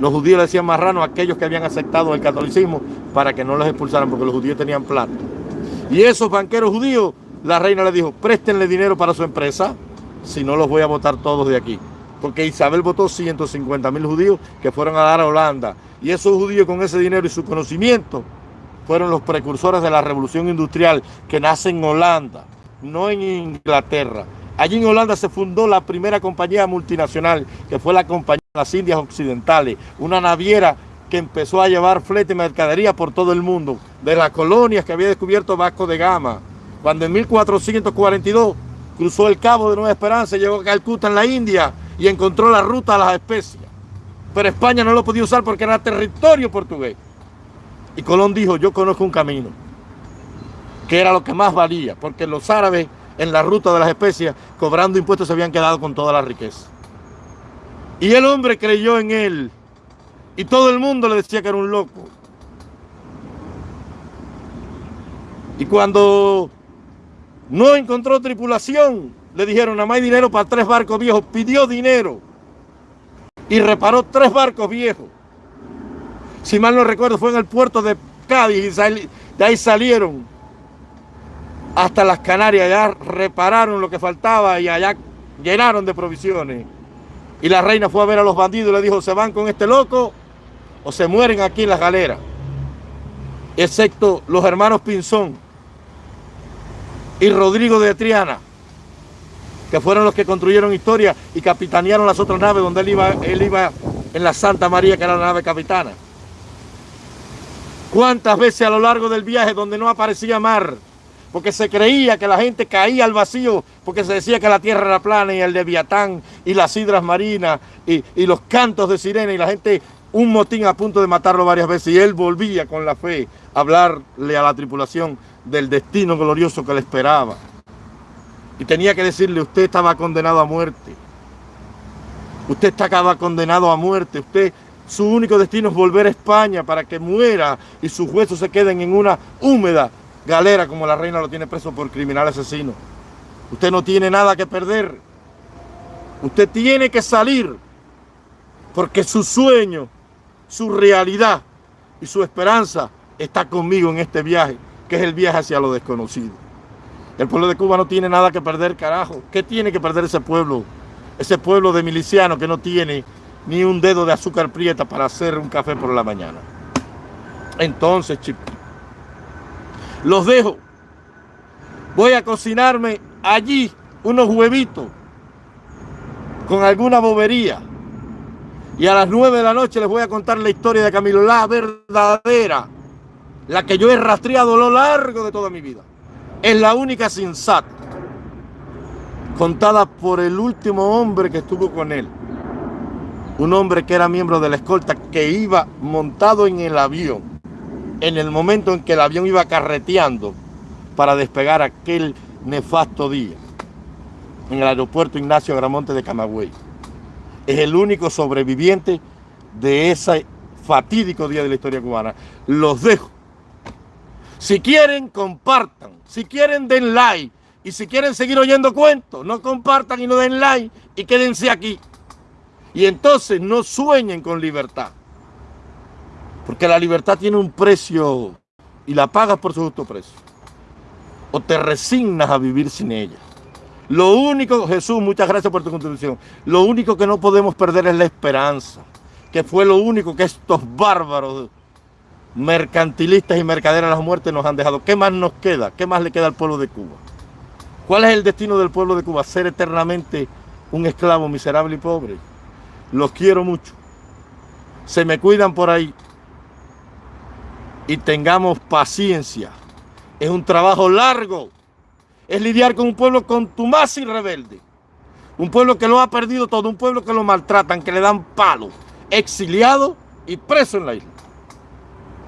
Los judíos le decían marrano a aquellos que habían aceptado el catolicismo para que no los expulsaran porque los judíos tenían plata. Y esos banqueros judíos, la reina le dijo, préstenle dinero para su empresa, si no los voy a votar todos de aquí. Porque Isabel votó 150 mil judíos que fueron a dar a Holanda. Y esos judíos con ese dinero y su conocimiento fueron los precursores de la revolución industrial que nace en Holanda, no en Inglaterra. Allí en Holanda se fundó la primera compañía multinacional, que fue la Compañía de las Indias Occidentales, una naviera que empezó a llevar flete y mercadería por todo el mundo, de las colonias que había descubierto Vasco de Gama. Cuando en 1442 cruzó el Cabo de Nueva Esperanza, llegó a Calcuta en la India y encontró la ruta a las especias. Pero España no lo podía usar porque era territorio portugués. Y Colón dijo, yo conozco un camino, que era lo que más valía, porque los árabes en la ruta de las especias, cobrando impuestos, se habían quedado con toda la riqueza. Y el hombre creyó en él. Y todo el mundo le decía que era un loco. Y cuando no encontró tripulación, le dijeron, nada más hay dinero para tres barcos viejos. Pidió dinero y reparó tres barcos viejos. Si mal no recuerdo, fue en el puerto de Cádiz y de ahí salieron hasta las Canarias, ya repararon lo que faltaba y allá llenaron de provisiones. Y la reina fue a ver a los bandidos y le dijo, se van con este loco o se mueren aquí en las galeras. Excepto los hermanos Pinzón y Rodrigo de Triana, que fueron los que construyeron historia y capitanearon las otras naves donde él iba, él iba en la Santa María, que era la nave capitana. ¿Cuántas veces a lo largo del viaje donde no aparecía mar, porque se creía que la gente caía al vacío, porque se decía que la tierra era plana y el de Viatán y las hidras marinas y, y, los cantos de sirena y la gente, un motín a punto de matarlo varias veces y él volvía con la fe a hablarle a la tripulación del destino glorioso que le esperaba. Y tenía que decirle, usted estaba condenado a muerte. Usted estaba condenado a muerte. Usted, su único destino es volver a España para que muera y sus huesos se queden en una húmeda galera como la reina lo tiene preso por criminal asesino. Usted no tiene nada que perder. Usted tiene que salir porque su sueño, su realidad y su esperanza está conmigo en este viaje, que es el viaje hacia lo desconocido. El pueblo de Cuba no tiene nada que perder, carajo. ¿Qué tiene que perder ese pueblo? Ese pueblo de milicianos que no tiene ni un dedo de azúcar prieta para hacer un café por la mañana. Entonces, chicos, los dejo. Voy a cocinarme allí unos huevitos con alguna bobería. Y a las nueve de la noche les voy a contar la historia de Camilo, la verdadera, la que yo he rastreado a lo largo de toda mi vida. Es la única sensata, contada por el último hombre que estuvo con él. Un hombre que era miembro de la escolta, que iba montado en el avión en el momento en que el avión iba carreteando para despegar aquel nefasto día en el aeropuerto Ignacio Gramonte de Camagüey. Es el único sobreviviente de ese fatídico día de la historia cubana. Los dejo. Si quieren, compartan. Si quieren, den like. Y si quieren seguir oyendo cuentos, no compartan y no den like y quédense aquí. Y entonces no sueñen con libertad. Porque la libertad tiene un precio y la pagas por su justo precio. O te resignas a vivir sin ella. Lo único, Jesús, muchas gracias por tu contribución. Lo único que no podemos perder es la esperanza. Que fue lo único que estos bárbaros mercantilistas y mercaderes de las muertes nos han dejado. ¿Qué más nos queda? ¿Qué más le queda al pueblo de Cuba? ¿Cuál es el destino del pueblo de Cuba? Ser eternamente un esclavo miserable y pobre. Los quiero mucho. Se me cuidan por ahí y tengamos paciencia. Es un trabajo largo. Es lidiar con un pueblo contumaz y rebelde. Un pueblo que lo ha perdido todo, un pueblo que lo maltratan, que le dan palo, exiliado y preso en la isla.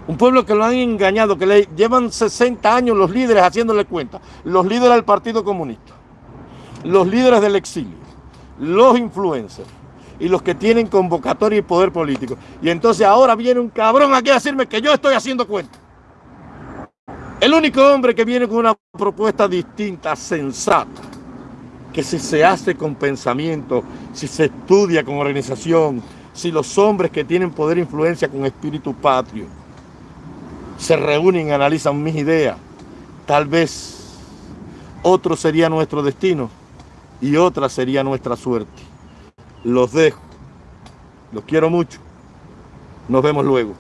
Un pueblo que lo han engañado, que le llevan 60 años los líderes haciéndole cuenta. Los líderes del Partido Comunista, los líderes del exilio, los influencers y los que tienen convocatoria y poder político. Y entonces ahora viene un cabrón aquí a decirme que yo estoy haciendo cuenta. El único hombre que viene con una propuesta distinta, sensata, que si se hace con pensamiento, si se estudia con organización, si los hombres que tienen poder e influencia con espíritu patrio se reúnen y analizan mis ideas, tal vez otro sería nuestro destino y otra sería nuestra suerte. Los dejo. Los quiero mucho. Nos vemos luego.